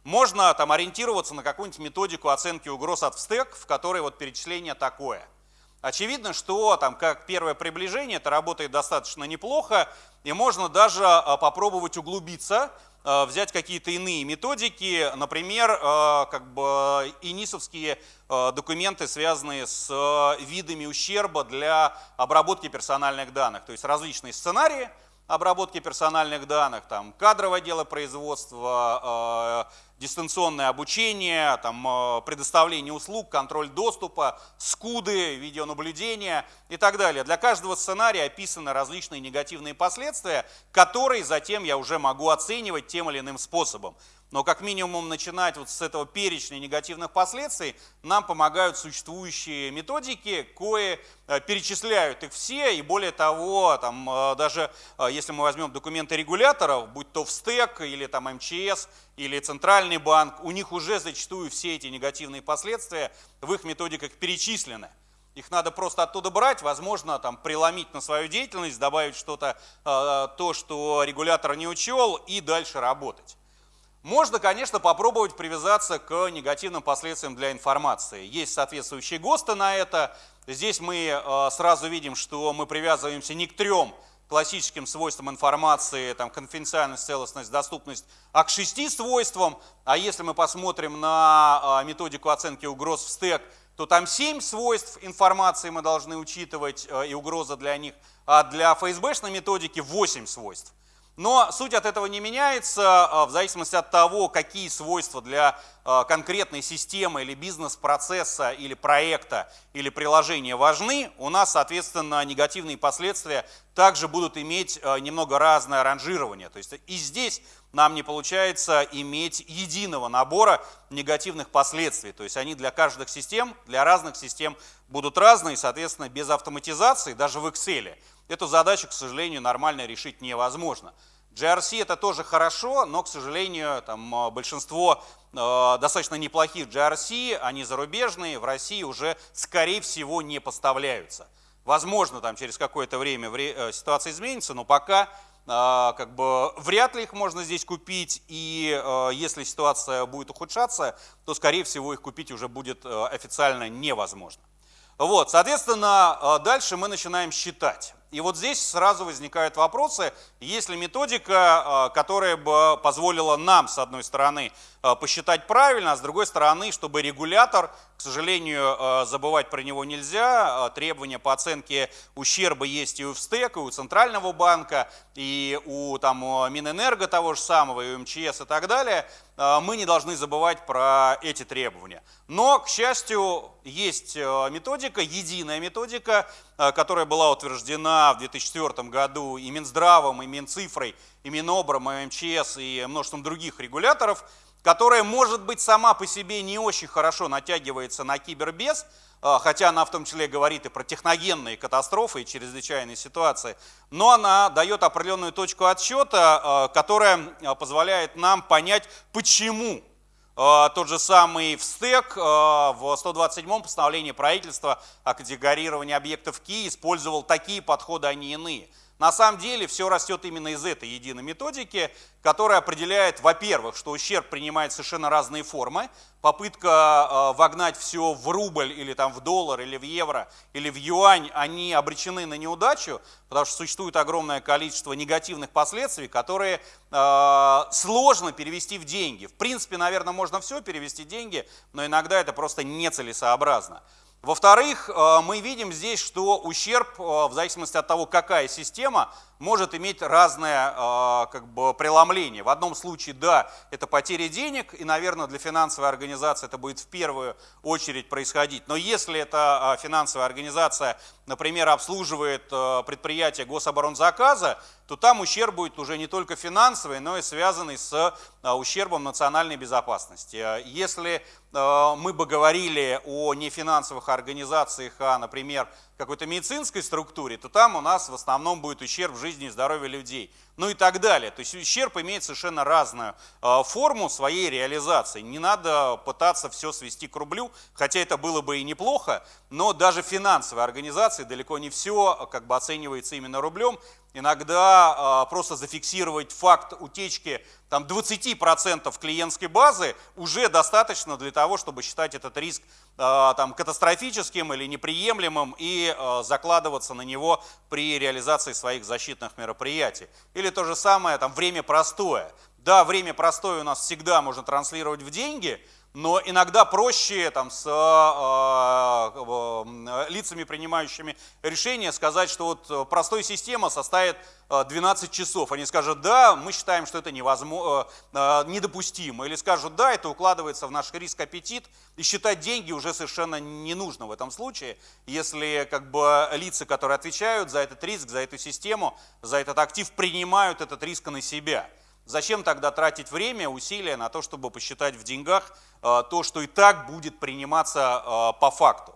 Можно там ориентироваться на какую-нибудь методику оценки угроз от встек, в которой вот перечисление такое. Очевидно, что там как первое приближение это работает достаточно неплохо, и можно даже а, попробовать углубиться, а, взять какие-то иные методики, например, а, как бы инисовские документы, связанные с видами ущерба для обработки персональных данных, то есть различные сценарии, обработки персональных данных, там, кадровое дело производства, дистанционное обучение, там, э, предоставление услуг, контроль доступа, скуды, видеонаблюдение и так далее. Для каждого сценария описаны различные негативные последствия, которые затем я уже могу оценивать тем или иным способом. Но как минимум начинать вот с этого перечня негативных последствий нам помогают существующие методики, кое э, перечисляют их все, и более того, там, э, даже э, если мы возьмем документы регуляторов, будь то ВСТЭК или там МЧС, или Центральный банк, у них уже зачастую все эти негативные последствия в их методиках перечислены. Их надо просто оттуда брать, возможно, там, преломить на свою деятельность, добавить что-то, то, что регулятор не учел, и дальше работать. Можно, конечно, попробовать привязаться к негативным последствиям для информации. Есть соответствующие ГОСТы на это. Здесь мы э, сразу видим, что мы привязываемся не к трем классическим свойствам информации, там, конфиденциальность, целостность, доступность, а к шести свойствам. А если мы посмотрим на э, методику оценки угроз в стек, то там семь свойств информации мы должны учитывать э, и угроза для них, а для ФСБшной методики 8 свойств. Но суть от этого не меняется а, в зависимости от того, какие свойства для а, конкретной системы или бизнес-процесса, или проекта, или приложения важны, у нас, соответственно, негативные последствия также будут иметь а, немного разное ранжирование. То есть и здесь нам не получается иметь единого набора негативных последствий. То есть они для каждых систем, для разных систем будут разные, соответственно, без автоматизации, даже в Excel, эту задачу, к сожалению, нормально решить невозможно. GRC это тоже хорошо, но, к сожалению, там, э, большинство э, достаточно неплохих GRC, они зарубежные, в России уже, скорее всего, не поставляются. Возможно, там через какое-то время э, ситуация изменится, но пока э, как бы вряд ли их можно здесь купить, и если ситуация будет ухудшаться, то, скорее всего, их купить уже будет официально невозможно. Вот, соответственно, дальше мы начинаем считать. И вот здесь сразу возникают вопросы, есть ли методика, э, которая бы позволила нам, с одной стороны, э, посчитать правильно, а с другой стороны, чтобы регулятор, к сожалению, э, забывать про него нельзя, требования по оценке ущерба есть и у ВСТЭК, и у Центрального банка, и у там, Минэнерго того же самого, и у МЧС и так далее, мы не должны забывать про эти требования. Но, к счастью, есть методика, единая методика, которая была утверждена в 2004 году и Минздравом, и Минцифрой, и Минобром, и МЧС, и множеством других регуляторов, которая, может быть, сама по себе не очень хорошо натягивается на кибербез, а, хотя она в том числе говорит и про техногенные катастрофы и чрезвычайные ситуации, но она дает определенную точку отсчета, а, которая позволяет нам понять, почему тот же самый ВСТЭК а, в 127-м постановлении правительства о категорировании объектов КИ использовал такие подходы, а не иные. На самом деле все растет именно из этой единой методики, которая определяет, во-первых, что ущерб принимает совершенно разные формы. Попытка э, вогнать все в рубль или там в доллар или в евро или в юань, они обречены на неудачу, потому что существует огромное количество негативных последствий, которые э, сложно перевести в деньги. В принципе, наверное, можно все перевести в деньги, но иногда это просто нецелесообразно. Во-вторых, э, мы видим здесь, что ущерб, э, в зависимости от того, какая система, может иметь разное э, как бы, преломление. В одном случае, да, это потеря денег, и, наверное, для финансовой организации это будет в первую очередь происходить. Но если эта э, финансовая организация, например, обслуживает э, предприятие гособоронзаказа, то там ущерб будет уже не только финансовый, но и связанный с ущербом национальной безопасности. Если мы бы говорили о нефинансовых организациях, а, например, какой-то медицинской структуре, то там у нас в основном будет ущерб жизни и здоровью людей. Ну и так далее. То есть ущерб имеет совершенно разную э, форму своей реализации. Не надо пытаться все свести к рублю, хотя это было бы и неплохо, но даже финансовые организации далеко не все как бы оценивается именно рублем. Иногда э, просто зафиксировать факт утечки там, 20% клиентской базы уже достаточно для того, чтобы считать этот риск э, там, катастрофическим или неприемлемым и закладываться на него при реализации своих защитных мероприятий. Или то же самое, там, время простое. Да, время простое у нас всегда можно транслировать в деньги, но иногда проще там, с э, э, лицами, принимающими решения, сказать, что вот э, простая система составит 12 часов. Они скажут, да, мы считаем, что это невозможно, недопустимо. Или скажут, да, это укладывается в наш риск-аппетит, и считать деньги уже совершенно не нужно в этом случае, если как бы, лица, которые отвечают за этот риск, за эту систему, за этот актив, принимают этот риск на себя. Зачем тогда тратить время, усилия на то, чтобы посчитать в деньгах э, то, что и так будет приниматься э, по факту?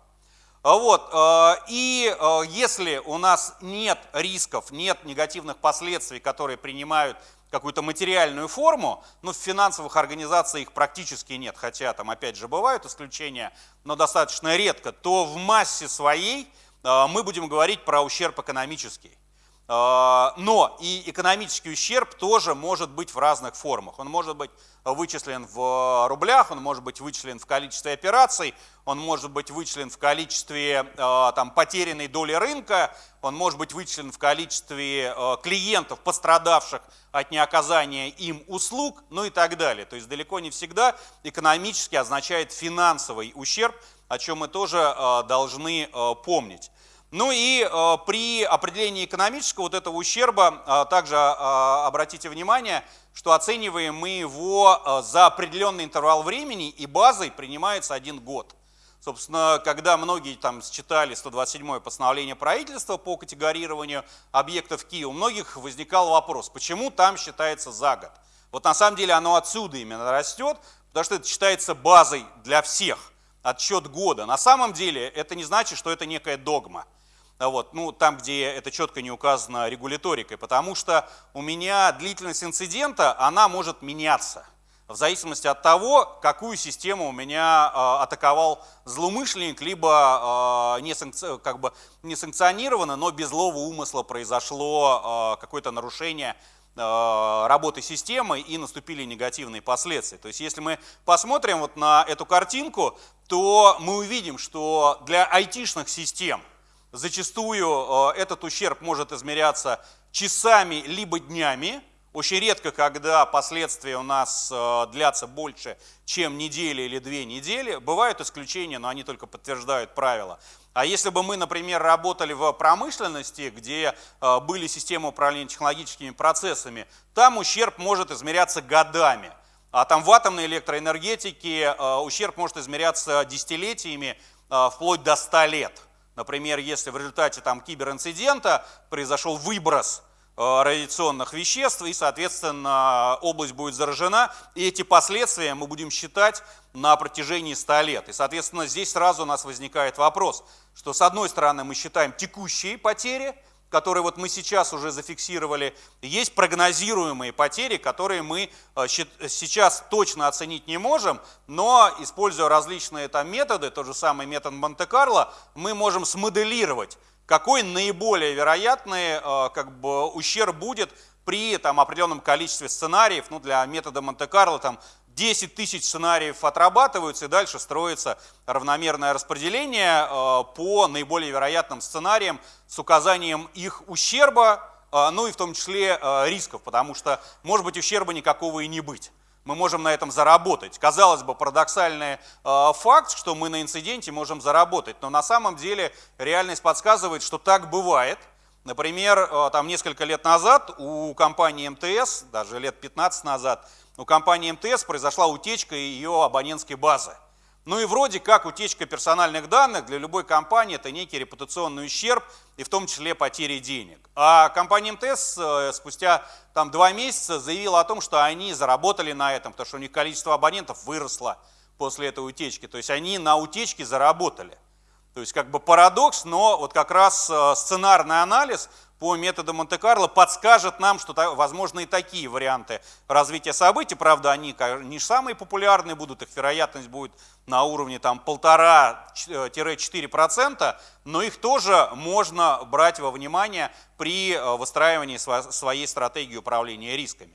А вот, э, и если у нас нет рисков, нет негативных последствий, которые принимают какую-то материальную форму, но в финансовых организациях их практически нет, хотя там опять же бывают исключения, но достаточно редко, то в массе своей мы будем говорить про ущерб экономический. А, но и экономический ущерб тоже может быть в разных формах. Он может быть вычислен в рублях, он может быть вычислен в количестве операций, он может быть вычислен в количестве а, там, потерянной доли рынка, он может быть вычислен в количестве а, клиентов, пострадавших от неоказания им услуг, ну и так далее. То есть далеко не всегда экономически означает финансовый ущерб, о чем мы тоже должны помнить. Ну и э, при определении экономического вот этого ущерба э, также э, обратите внимание, что оцениваем мы его э, за определенный интервал времени и базой принимается один год. Собственно, когда многие там считали 127-е постановление правительства по категорированию объектов Киева, у многих возникал вопрос, почему там считается за год. Вот на самом деле оно отсюда именно растет, потому что это считается базой для всех, отсчет года. На самом деле это не значит, что это некая догма вот, ну, там, где это четко не указано регуляторикой, потому что у меня длительность инцидента, она может меняться в зависимости от того, какую систему у меня э, атаковал злоумышленник, либо э, не, санкци... как бы не санкционировано, но без злого умысла произошло э, какое-то нарушение работы системы и наступили негативные последствия. То есть если мы посмотрим вот на эту картинку, то мы увидим, что для айтишных систем – Зачастую э, этот ущерб может измеряться часами либо днями. Очень редко, когда последствия у нас э, длятся больше, чем недели или две недели. Бывают исключения, но они только подтверждают правила. А если бы мы, например, работали в промышленности, где э, были системы управления технологическими процессами, там ущерб может измеряться годами. А там в атомной электроэнергетике ущерб может измеряться десятилетиями, вплоть до 100 лет. Например, если в результате там, киберинцидента произошел выброс э, радиационных веществ, и, соответственно, область будет заражена, и эти последствия мы будем считать на протяжении 100 лет. И, соответственно, здесь сразу у нас возникает вопрос, что с одной стороны мы считаем текущие потери, которые вот мы сейчас уже зафиксировали, есть прогнозируемые потери, которые мы э, сейчас точно оценить не можем, но используя различные там методы, тот же самый метод Монте-Карло, мы можем смоделировать, какой наиболее вероятный э, как бы, ущерб будет при там, определенном количестве сценариев, ну, для метода Монте-Карло там 10 тысяч сценариев отрабатываются, и дальше строится равномерное распределение э, по наиболее вероятным сценариям с указанием их ущерба, э, ну и в том числе э, рисков, потому что может быть ущерба никакого и не быть. Мы можем на этом заработать. Казалось бы, парадоксальный факт, что мы на инциденте можем заработать, но на самом деле реальность подсказывает, что так бывает – Например, там несколько лет назад у компании МТС, даже лет 15 назад, у компании МТС произошла утечка ее абонентской базы. Ну и вроде как утечка персональных данных для любой компании это некий репутационный ущерб и в том числе потери денег. А компания МТС э, спустя там, два месяца заявила о том, что они заработали на этом, потому что у них количество абонентов выросло после этой утечки. То есть они на утечке заработали. То есть как бы парадокс, но вот как раз э, сценарный анализ по методу Монте-Карло подскажет нам, что возможны и такие варианты развития событий. Правда, они не самые популярные будут, их вероятность будет на уровне там 1,5-4%, но их тоже можно брать во внимание при э, выстраивании своей стратегии управления рисками.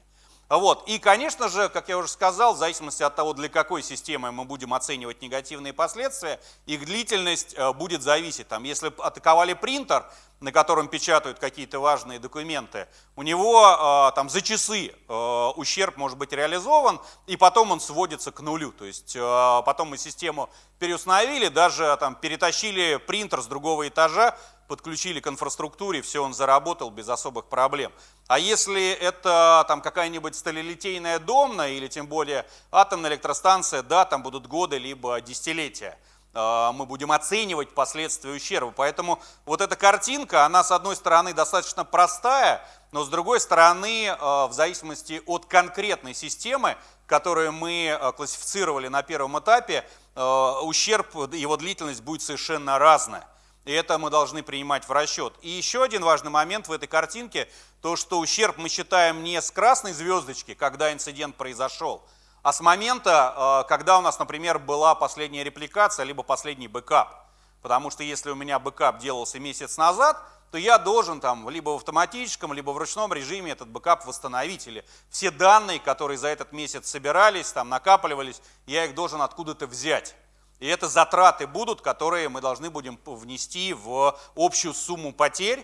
Вот. И, конечно же, как я уже сказал, в зависимости от того, для какой системы мы будем оценивать негативные последствия, их длительность э, будет зависеть. Там, если атаковали принтер, на котором печатают какие-то важные документы, у него э, там, за часы э, ущерб может быть реализован, и потом он сводится к нулю. То есть потом мы систему переустановили, даже там, перетащили принтер с другого этажа, подключили к инфраструктуре, все, он заработал без особых проблем. А если это там какая-нибудь сталелитейная домна или тем более атомная электростанция, да, там будут годы либо десятилетия а, мы будем оценивать последствия ущерба. Поэтому вот эта картинка, она с одной стороны достаточно простая, но с другой стороны, а, в зависимости от конкретной системы, которую мы а, классифицировали на первом этапе, ущерб, его длительность будет совершенно разная. И это мы должны принимать в расчет. И еще один важный момент в этой картинке, то что ущерб мы считаем не с красной звездочки, когда инцидент произошел, а с момента, э, когда у нас, например, была последняя репликация, либо последний бэкап. Потому что если у меня бэкап делался месяц назад, то я должен там либо в автоматическом, либо в ручном режиме этот бэкап восстановить. Или все данные, которые за этот месяц собирались, там накапливались, я их должен откуда-то взять. И это затраты будут, которые мы должны будем внести в общую сумму потерь, э,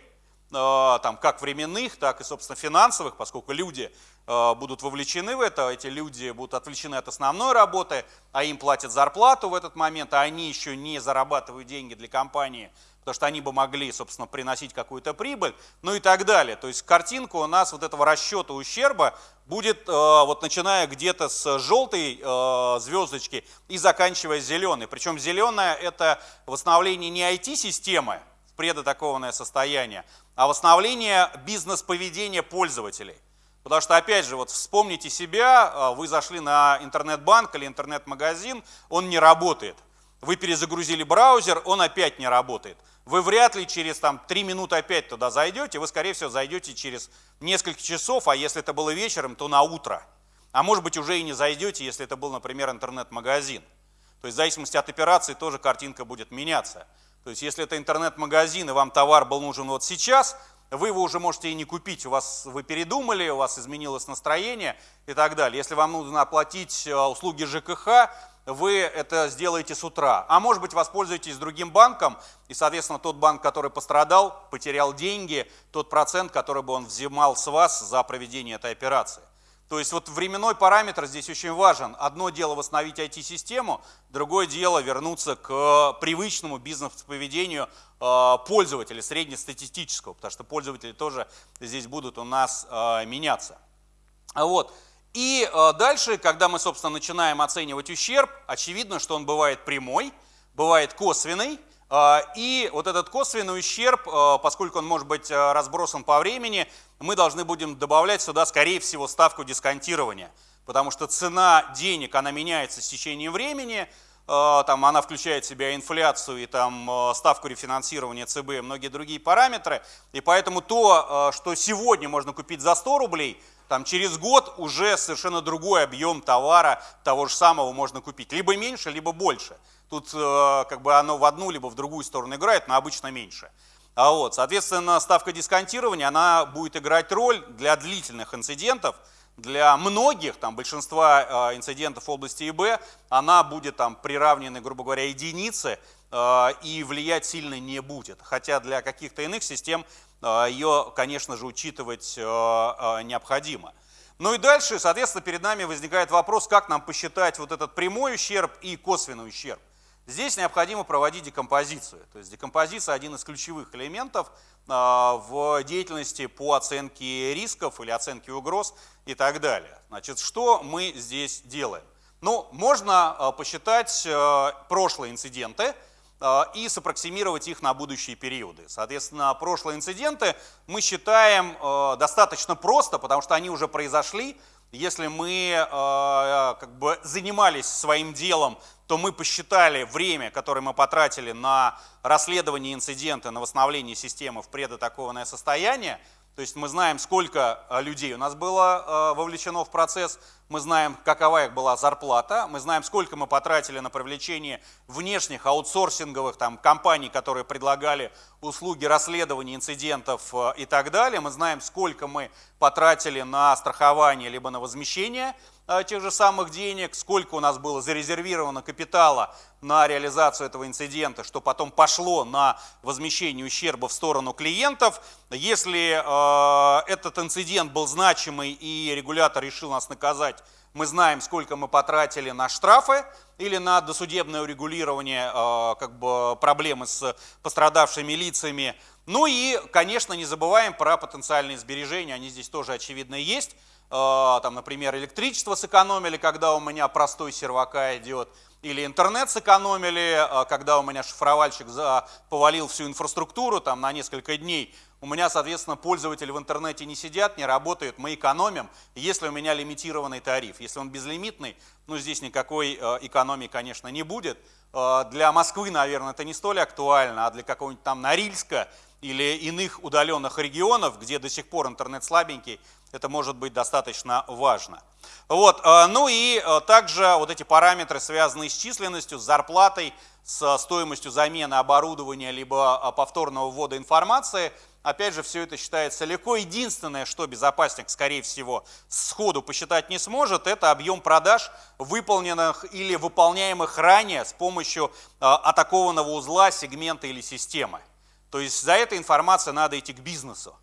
там, как временных, так и, собственно, финансовых, поскольку люди э, будут вовлечены в это, эти люди будут отвлечены от основной работы, а им платят зарплату в этот момент, а они еще не зарабатывают деньги для компании, потому что они бы могли, собственно, приносить какую-то прибыль, ну и так далее. То есть картинка у нас вот этого расчета ущерба будет, э, вот начиная где-то с желтой э, звездочки и заканчивая зеленой. Причем зеленая это восстановление не IT-системы, предатакованное состояние, а восстановление бизнес-поведения пользователей. Потому что, опять же, вот вспомните себя, э, вы зашли на интернет-банк или интернет-магазин, он не работает. Вы перезагрузили браузер, он опять не работает. Вы вряд ли через там, 3 минуты опять туда зайдете, вы, скорее всего, зайдете через несколько часов, а если это было вечером, то на утро. А может быть, уже и не зайдете, если это был, например, интернет-магазин. То есть в зависимости от операции тоже картинка будет меняться. То есть если это интернет-магазин и вам товар был нужен вот сейчас, вы его уже можете и не купить, у вас вы передумали, у вас изменилось настроение и так далее. Если вам нужно оплатить э, услуги ЖКХ, вы это сделаете с утра. А может быть, воспользуетесь другим банком, и, соответственно, тот банк, который пострадал, потерял деньги, тот процент, который бы он взимал с вас за проведение этой операции. То есть вот временной параметр здесь очень важен. Одно дело восстановить IT-систему, другое дело вернуться к привычному бизнес-поведению э, пользователя, среднестатистического, потому что пользователи тоже здесь будут у нас э, меняться. Вот. И э, дальше, когда мы, собственно, начинаем оценивать ущерб, очевидно, что он бывает прямой, бывает косвенный, э, и вот этот косвенный ущерб, э, поскольку он может быть разбросан по времени, мы должны будем добавлять сюда, скорее всего, ставку дисконтирования, потому что цена денег, она меняется с течением времени, там она включает в себя инфляцию и там ставку рефинансирования ЦБ и многие другие параметры, и поэтому то, что сегодня можно купить за 100 рублей – там через год уже совершенно другой объем товара того же самого можно купить. Либо меньше, либо больше. Тут э, как бы оно в одну, либо в другую сторону играет, но обычно меньше. А вот, соответственно, ставка дисконтирования, она будет играть роль для длительных инцидентов, для многих, там, большинства э, инцидентов в области ИБ, она будет там приравнена, грубо говоря, единице э, и влиять сильно не будет. Хотя для каких-то иных систем ее, конечно же, учитывать а, а, необходимо. Ну и дальше, соответственно, перед нами возникает вопрос, как нам посчитать вот этот прямой ущерб и косвенный ущерб. Здесь необходимо проводить декомпозицию. То есть декомпозиция один из ключевых элементов а, в деятельности по оценке рисков или оценке угроз и так далее. Значит, что мы здесь делаем? Ну, можно а, посчитать а, прошлые инциденты и саппроксимировать их на будущие периоды. Соответственно, прошлые инциденты мы считаем достаточно просто, потому что они уже произошли, если мы э, как бы занимались своим делом, то мы посчитали время, которое мы потратили на расследование инцидента, на восстановление системы в предатакованное состояние, то есть мы знаем, сколько людей у нас было вовлечено в процесс, мы знаем, какова их была зарплата, мы знаем, сколько мы потратили на привлечение внешних аутсорсинговых там, компаний, которые предлагали услуги расследования инцидентов э, и так далее, мы знаем, сколько мы потратили на страхование либо на возмещение тех же самых денег, сколько у нас было зарезервировано капитала на реализацию этого инцидента, что потом пошло на возмещение ущерба в сторону клиентов. Если э, этот инцидент был значимый и регулятор решил нас наказать, мы знаем, сколько мы потратили на штрафы или на досудебное урегулирование э, как бы, проблемы с пострадавшими лицами. Ну и, конечно, не забываем про потенциальные сбережения, они здесь тоже очевидно есть. Э, там, например, электричество сэкономили, когда у меня простой сервака идет, или интернет сэкономили, э, когда у меня шифровальщик повалил всю инфраструктуру там, на несколько дней. У меня, соответственно, пользователи в интернете не сидят, не работают, мы экономим, если у меня лимитированный тариф. Если он безлимитный, ну здесь никакой э, экономии, конечно, не будет. Для Москвы, наверное, это не столь актуально, а для какого-нибудь там Норильска или иных удаленных регионов, где до сих пор интернет слабенький, это может быть достаточно важно. Вот, э, ну и э, также вот эти параметры, связанные с численностью, с зарплатой, с стоимостью замены оборудования, либо э, повторного ввода информации, опять же, все это считается легко. Единственное, что безопасник, скорее всего, сходу посчитать не сможет, это объем продаж, выполненных или выполняемых ранее с помощью атакованного узла, сегмента или системы. То есть за этой информацией надо идти к бизнесу.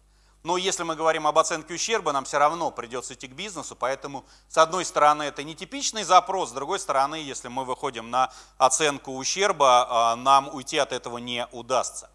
Но если мы говорим об оценке ущерба, нам все равно придется идти к бизнесу, поэтому с одной стороны это нетипичный запрос, с другой стороны, если мы выходим на оценку ущерба, а, нам уйти от этого не удастся.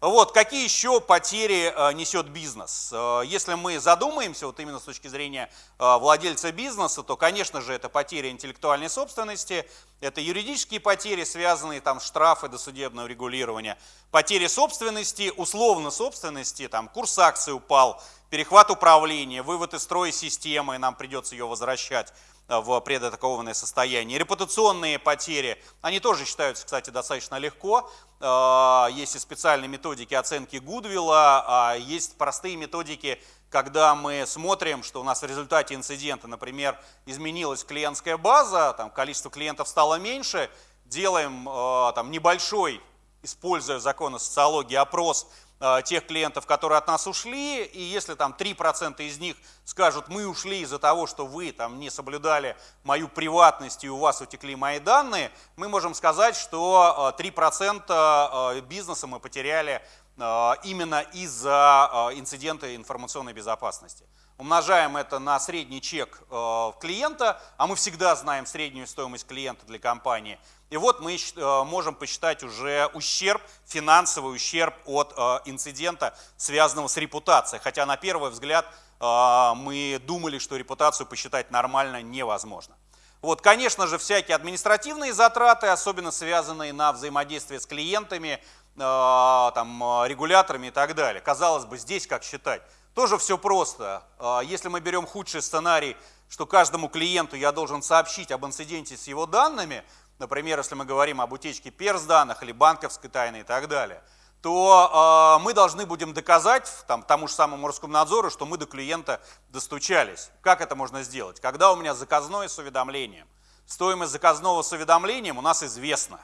Вот, какие еще потери э, несет бизнес? Э, если мы задумаемся, вот именно с точки зрения э, владельца бизнеса, то, конечно же, это потери интеллектуальной собственности, это юридические потери, связанные там штрафы, досудебное урегулирование, потери собственности, условно собственности, там курс акций упал, перехват управления, вывод из строя системы, нам придется ее возвращать в предатакованное состояние. Репутационные потери, они тоже считаются, кстати, достаточно легко. А, есть и специальные методики оценки Гудвилла, а есть простые методики, когда мы смотрим, что у нас в результате инцидента, например, изменилась клиентская база, там количество клиентов стало меньше, делаем а, там, небольшой, используя законы социологии, опрос Э, тех клиентов, которые от нас ушли, и если там 3% из них скажут, мы ушли из-за того, что вы там не соблюдали мою приватность и у вас утекли мои данные, мы можем сказать, что 3% э, э, бизнеса мы потеряли именно из-за инцидента информационной безопасности. Умножаем это на средний чек клиента, а мы всегда знаем среднюю стоимость клиента для компании – и вот мы э, можем посчитать уже ущерб, финансовый ущерб от э, инцидента, связанного с репутацией. Хотя на первый взгляд э, мы думали, что репутацию посчитать нормально невозможно. Вот, конечно же, всякие административные затраты, особенно связанные на взаимодействие с клиентами, там, регуляторами и так далее. Казалось бы, здесь как считать? Тоже все просто. Если мы берем худший сценарий, что каждому клиенту я должен сообщить об инциденте с его данными, например, если мы говорим об утечке перс данных или банковской тайны и так далее, то э, мы должны будем доказать там, тому же самому Роскомнадзору, что мы до клиента достучались. Как это можно сделать? Когда у меня заказное с уведомлением. Стоимость заказного с уведомлением у нас известна.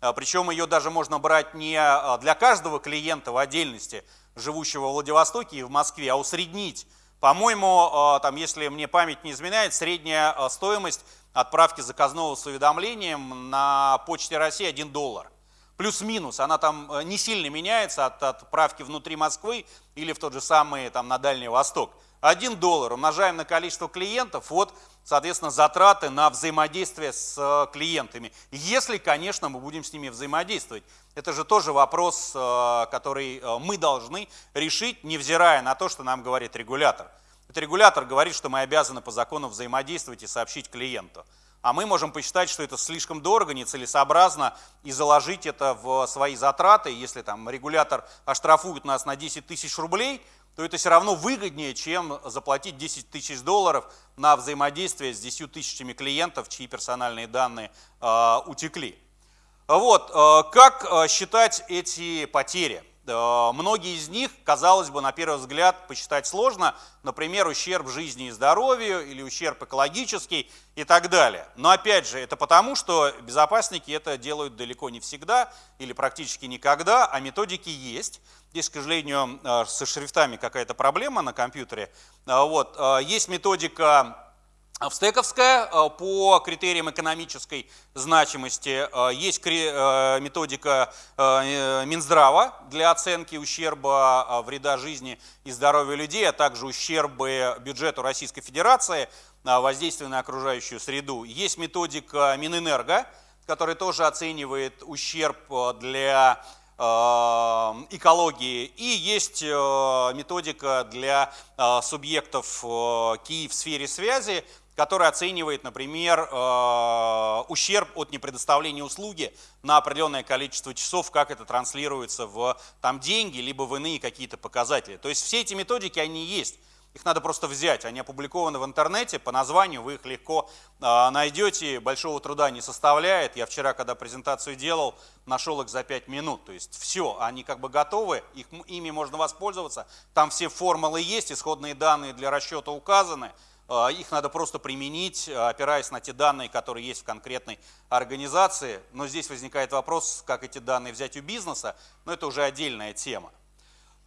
А, причем ее даже можно брать не а, для каждого клиента в отдельности, живущего в Владивостоке и в Москве, а усреднить. По-моему, там, если мне память не изменяет, средняя стоимость отправки заказного с уведомлением на почте России 1 доллар. Плюс-минус, она там э, не сильно меняется от отправки внутри Москвы или в тот же самый там, на Дальний Восток. 1 доллар умножаем на количество клиентов, вот, соответственно, затраты на взаимодействие с э, клиентами. Если, конечно, мы будем с ними взаимодействовать. Это же тоже вопрос, э, который мы должны решить, невзирая на то, что нам говорит регулятор. Это регулятор говорит, что мы обязаны по закону взаимодействовать и сообщить клиенту. А мы можем посчитать, что это слишком дорого, нецелесообразно, и заложить это в свои затраты. Если там регулятор оштрафует нас на 10 тысяч рублей, то это все равно выгоднее, чем заплатить 10 тысяч долларов на взаимодействие с 10 тысячами клиентов, чьи персональные данные э, утекли. Вот, э, как э, считать эти потери? Э, многие из них, казалось бы, на первый взгляд посчитать сложно, например, ущерб жизни и здоровью или ущерб экологический и так далее. Но опять же, это потому, что безопасники это делают далеко не всегда или практически никогда, а методики есть. Здесь, к сожалению, э, со шрифтами какая-то проблема на компьютере. Э, вот. Есть методика Австековская э, по критериям экономической значимости. Э, есть э, методика Минздрава для оценки ущерба вреда жизни и здоровью людей, а также ущербы бюджету Российской Федерации, воздействия на окружающую среду. Есть методика Минэнерго, которая тоже оценивает ущерб для экологии. И есть методика для субъектов КИ в сфере связи, который оценивает, например, э, ущерб от непредоставления услуги на определенное количество часов, как это транслируется в там, деньги, либо в иные какие-то показатели. То есть все эти методики, они есть. Их надо просто взять, они опубликованы в интернете, по названию вы их легко э, найдете, большого труда не составляет. Я вчера, когда презентацию делал, нашел их за 5 минут. То есть все, они как бы готовы, их, ими можно воспользоваться. Там все формулы есть, исходные данные для расчета указаны. А, их надо просто применить, а, опираясь на те данные, которые есть в конкретной организации. Но здесь возникает вопрос, как эти данные взять у бизнеса, но это уже отдельная тема.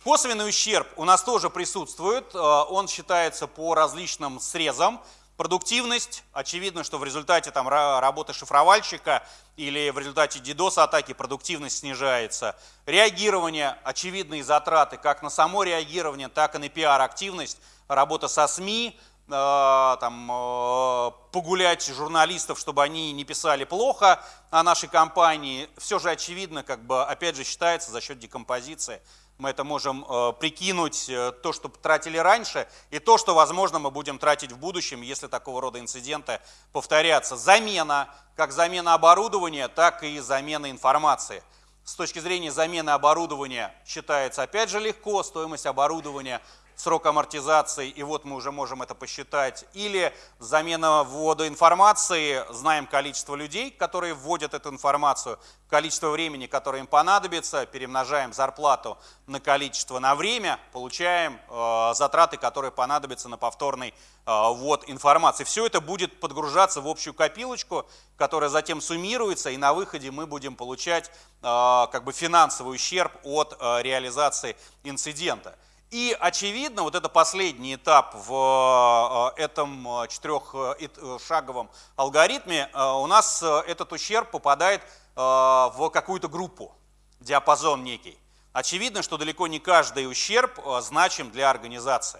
Косвенный ущерб у нас тоже присутствует, а, он считается по различным срезам. Продуктивность, очевидно, что в результате там, работы шифровальщика или в результате DDoS-атаки продуктивность снижается. Реагирование, очевидные затраты как на само реагирование, так и на пиар-активность, работа со СМИ, Э, там, э, погулять журналистов, чтобы они не писали плохо о нашей компании, все же очевидно, как бы, опять же, считается за счет декомпозиции. Мы это можем э, прикинуть, то, что тратили раньше, и то, что, возможно, мы будем тратить в будущем, если такого рода инциденты повторятся. Замена, как замена оборудования, так и замена информации. С точки зрения замены оборудования считается, опять же, легко, стоимость оборудования – срок амортизации, и вот мы уже можем это посчитать, или замена ввода информации, знаем количество людей, которые вводят эту информацию, количество времени, которое им понадобится, перемножаем зарплату на количество на время, получаем э, затраты, которые понадобятся на повторный э, ввод информации. Все это будет подгружаться в общую копилочку, которая затем суммируется, и на выходе мы будем получать э, как бы финансовый ущерб от э, реализации инцидента. И, очевидно, вот это последний этап в э, этом э, четырехшаговом алгоритме, э, у нас этот ущерб попадает в какую-то группу, диапазон некий. Очевидно, что далеко не каждый ущерб значим для организации.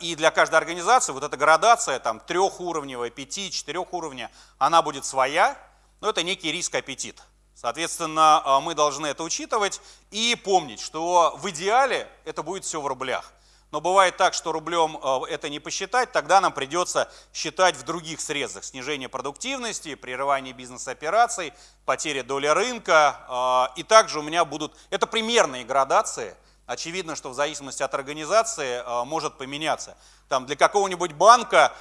И для каждой организации вот эта градация там, трехуровневая, пяти, четырех уровня, она будет своя, но это некий риск-аппетит. Соответственно, а, мы должны это учитывать и помнить, что в идеале это будет все в рублях. Но бывает так, что рублем а, это не посчитать, тогда нам придется считать в других срезах. Снижение продуктивности, прерывание бизнес-операций, потеря доли рынка. А, и также у меня будут, это примерные градации, Очевидно, что в зависимости от организации может поменяться. Там для какого-нибудь банка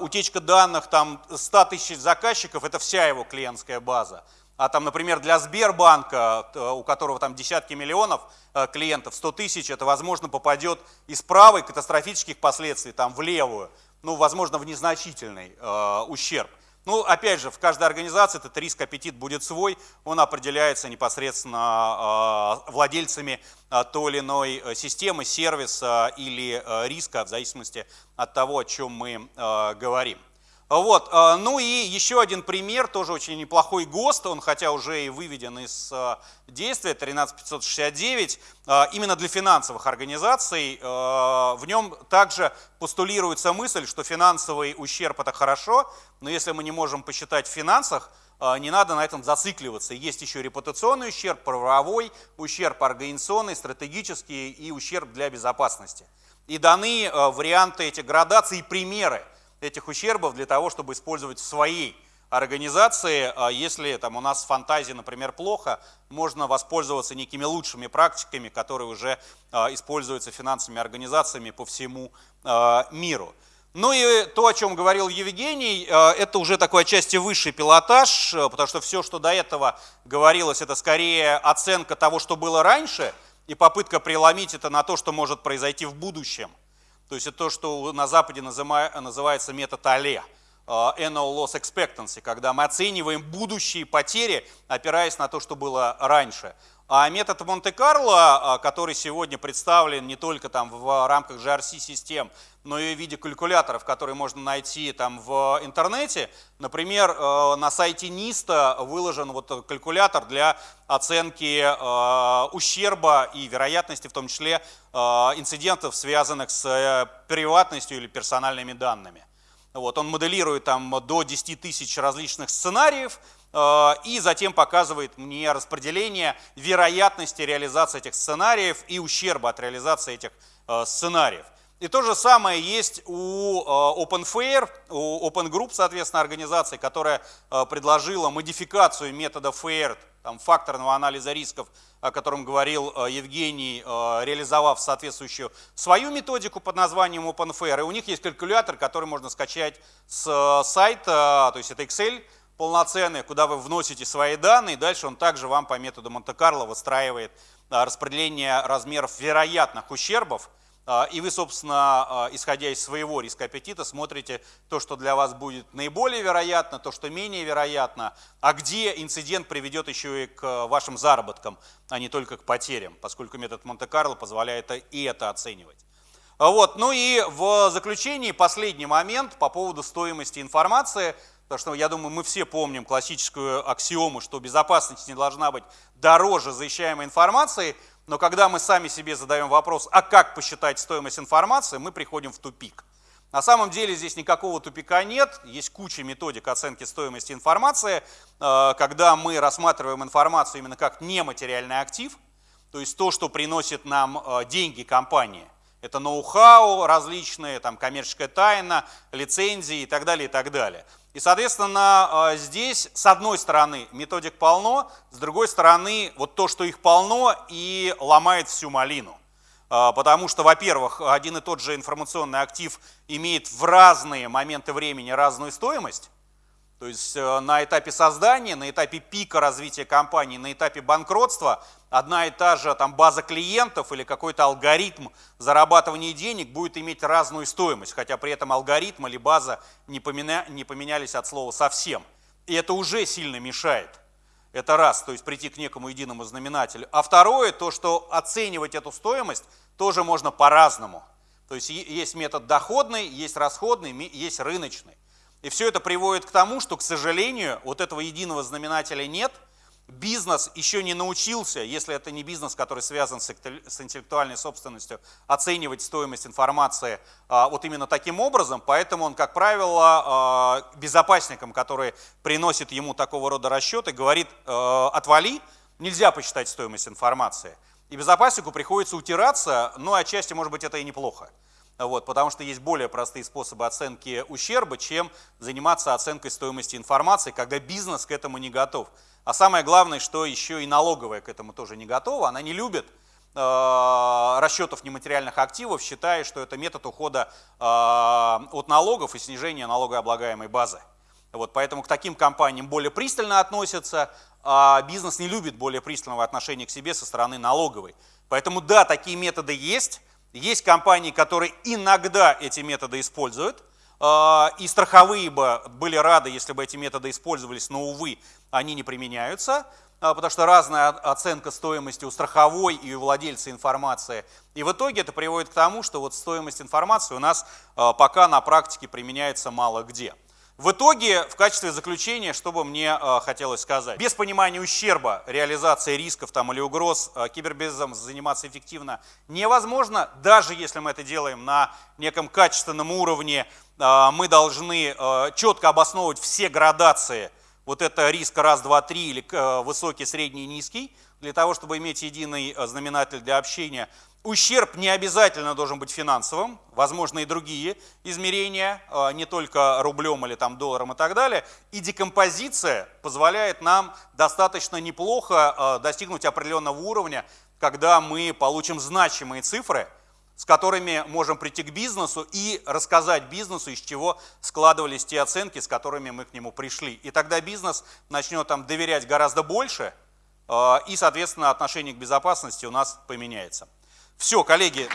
утечка данных там, 100 тысяч заказчиков – это вся его клиентская база. А там, например, для Сбербанка, э, у которого там десятки миллионов э, клиентов, 100 тысяч, это, возможно, попадет из правой катастрофических последствий там, в левую, ну, возможно, в незначительный э, ущерб. Ну, опять же, в каждой организации этот риск-аппетит будет свой, он определяется непосредственно э, владельцами э, той или иной системы, сервиса или э, риска, в зависимости от того, о чем мы говорим. Вот. А, ну и еще один пример, тоже очень неплохой ГОСТ, он хотя уже и выведен из а, действия, 13569, а, именно для финансовых организаций. В нем также постулируется мысль, что финансовый ущерб это хорошо, но если мы не можем посчитать в финансах, не надо на этом зацикливаться. Есть еще репутационный ущерб, правовой ущерб, организационный, стратегический и ущерб для безопасности. И даны варианты этих градаций и примеры этих ущербов для того, чтобы использовать в своей организации. А если там, у нас фантазии, например, плохо, можно воспользоваться некими лучшими практиками, которые уже а, используются финансовыми организациями по всему а, миру. Ну и то, о чем говорил Евгений, это уже такой отчасти высший пилотаж, потому что все, что до этого говорилось, это скорее оценка того, что было раньше, и попытка преломить это на то, что может произойти в будущем. То есть это то, что на Западе называется метод АЛЕ, Annual Loss Expectancy, когда мы оцениваем будущие потери, опираясь на то, что было раньше. А метод Монте-Карло, а, который сегодня представлен не только там в рамках GRC-систем, но и в виде калькуляторов, которые можно найти там в интернете. Например, э, на сайте НИСТа выложен вот калькулятор для оценки э, ущерба и вероятности, в том числе э, инцидентов, связанных с приватностью или персональными данными. Вот, он моделирует там до 10 тысяч различных сценариев, Э, и затем показывает мне распределение вероятности реализации этих сценариев и ущерба от реализации этих э, сценариев. И то же самое есть у э, OpenFair, у Open Group, соответственно, организации, которая предложила модификацию метода FAIR, там, факторного анализа рисков, о котором говорил Евгений, реализовав соответствующую свою методику под названием OpenFair. И у них есть калькулятор, который можно скачать с сайта, то есть это Excel, полноценный, куда вы вносите свои данные, дальше он также вам по методу Монте-Карло выстраивает распределение размеров вероятных ущербов, и вы, собственно, а, исходя из своего риска аппетита, смотрите то, что для вас будет наиболее вероятно, то, что менее вероятно, а где инцидент приведет еще и к вашим заработкам, а не только к потерям, поскольку метод Монте-Карло позволяет и это оценивать. Вот. Ну и в заключении последний момент по поводу стоимости информации – Потому что, я думаю, мы все помним классическую аксиому, что безопасность не должна быть дороже защищаемой информации, но когда мы сами себе задаем вопрос, а как посчитать стоимость информации, мы приходим в тупик. На самом деле здесь никакого тупика нет, есть куча методик оценки стоимости информации, э, когда мы рассматриваем информацию именно как нематериальный актив, то есть то, что приносит нам э, деньги компании. Это ноу-хау различные, там, коммерческая тайна, лицензии и так далее, и так далее. И, соответственно, а, здесь, с одной стороны, методик полно, с другой стороны, вот то, что их полно, и ломает всю малину. А, потому что, во-первых, один и тот же информационный актив имеет в разные моменты времени разную стоимость, то есть э, на этапе создания, на этапе пика развития компании, на этапе банкротства одна и та же там, база клиентов или какой-то алгоритм зарабатывания денег будет иметь разную стоимость, хотя при этом алгоритм или база не, поменя, не поменялись от слова совсем. И это уже сильно мешает. Это раз, то есть прийти к некому единому знаменателю. А второе, то, что оценивать эту стоимость тоже можно по-разному. То есть есть метод доходный, есть расходный, есть рыночный. И все это приводит к тому, что, к сожалению, вот этого единого знаменателя нет. Бизнес еще не научился, если это не бизнес, который связан с интеллектуальной собственностью, оценивать стоимость информации а, вот именно таким образом. Поэтому он, как правило, а, безопасникам, которые приносят ему такого рода расчеты, говорит, а, отвали, нельзя посчитать стоимость информации. И безопаснику приходится утираться, но отчасти, может быть, это и неплохо. Вот, потому что есть более простые способы оценки ущерба, чем заниматься оценкой стоимости информации, когда бизнес к этому не готов. А самое главное, что еще и налоговая к этому тоже не готова, она не любит э, расчетов нематериальных активов, считая, что это метод ухода э, от налогов и снижения налогооблагаемой базы. Вот, поэтому к таким компаниям более пристально относятся, а бизнес не любит более пристального отношения к себе со стороны налоговой. Поэтому да, такие методы есть, есть компании, которые иногда эти методы используют, а, и страховые бы были рады, если бы эти методы использовались, но, увы, они не применяются, а, потому что разная оценка стоимости у страховой и у владельца информации. И в итоге это приводит к тому, что вот стоимость информации у нас а, пока на практике применяется мало где. В итоге, в качестве заключения, что бы мне э, хотелось сказать. Без понимания ущерба реализации рисков там, или угроз э, кибербизнесом заниматься эффективно невозможно. Даже если мы это делаем на неком качественном уровне, э, мы должны э, четко обосновывать все градации. Вот это риск раз, два, три или э, высокий, средний, низкий, для того, чтобы иметь единый э, знаменатель для общения. Ущерб не обязательно должен быть финансовым, возможно и другие измерения, а, не только рублем или там долларом и так далее. И декомпозиция позволяет нам достаточно неплохо а, достигнуть определенного уровня, когда мы получим значимые цифры, с которыми можем прийти к бизнесу и рассказать бизнесу, из чего складывались те оценки, с которыми мы к нему пришли. И тогда бизнес начнет там доверять гораздо больше, а, и, соответственно, отношение к безопасности у нас поменяется. Все, коллеги,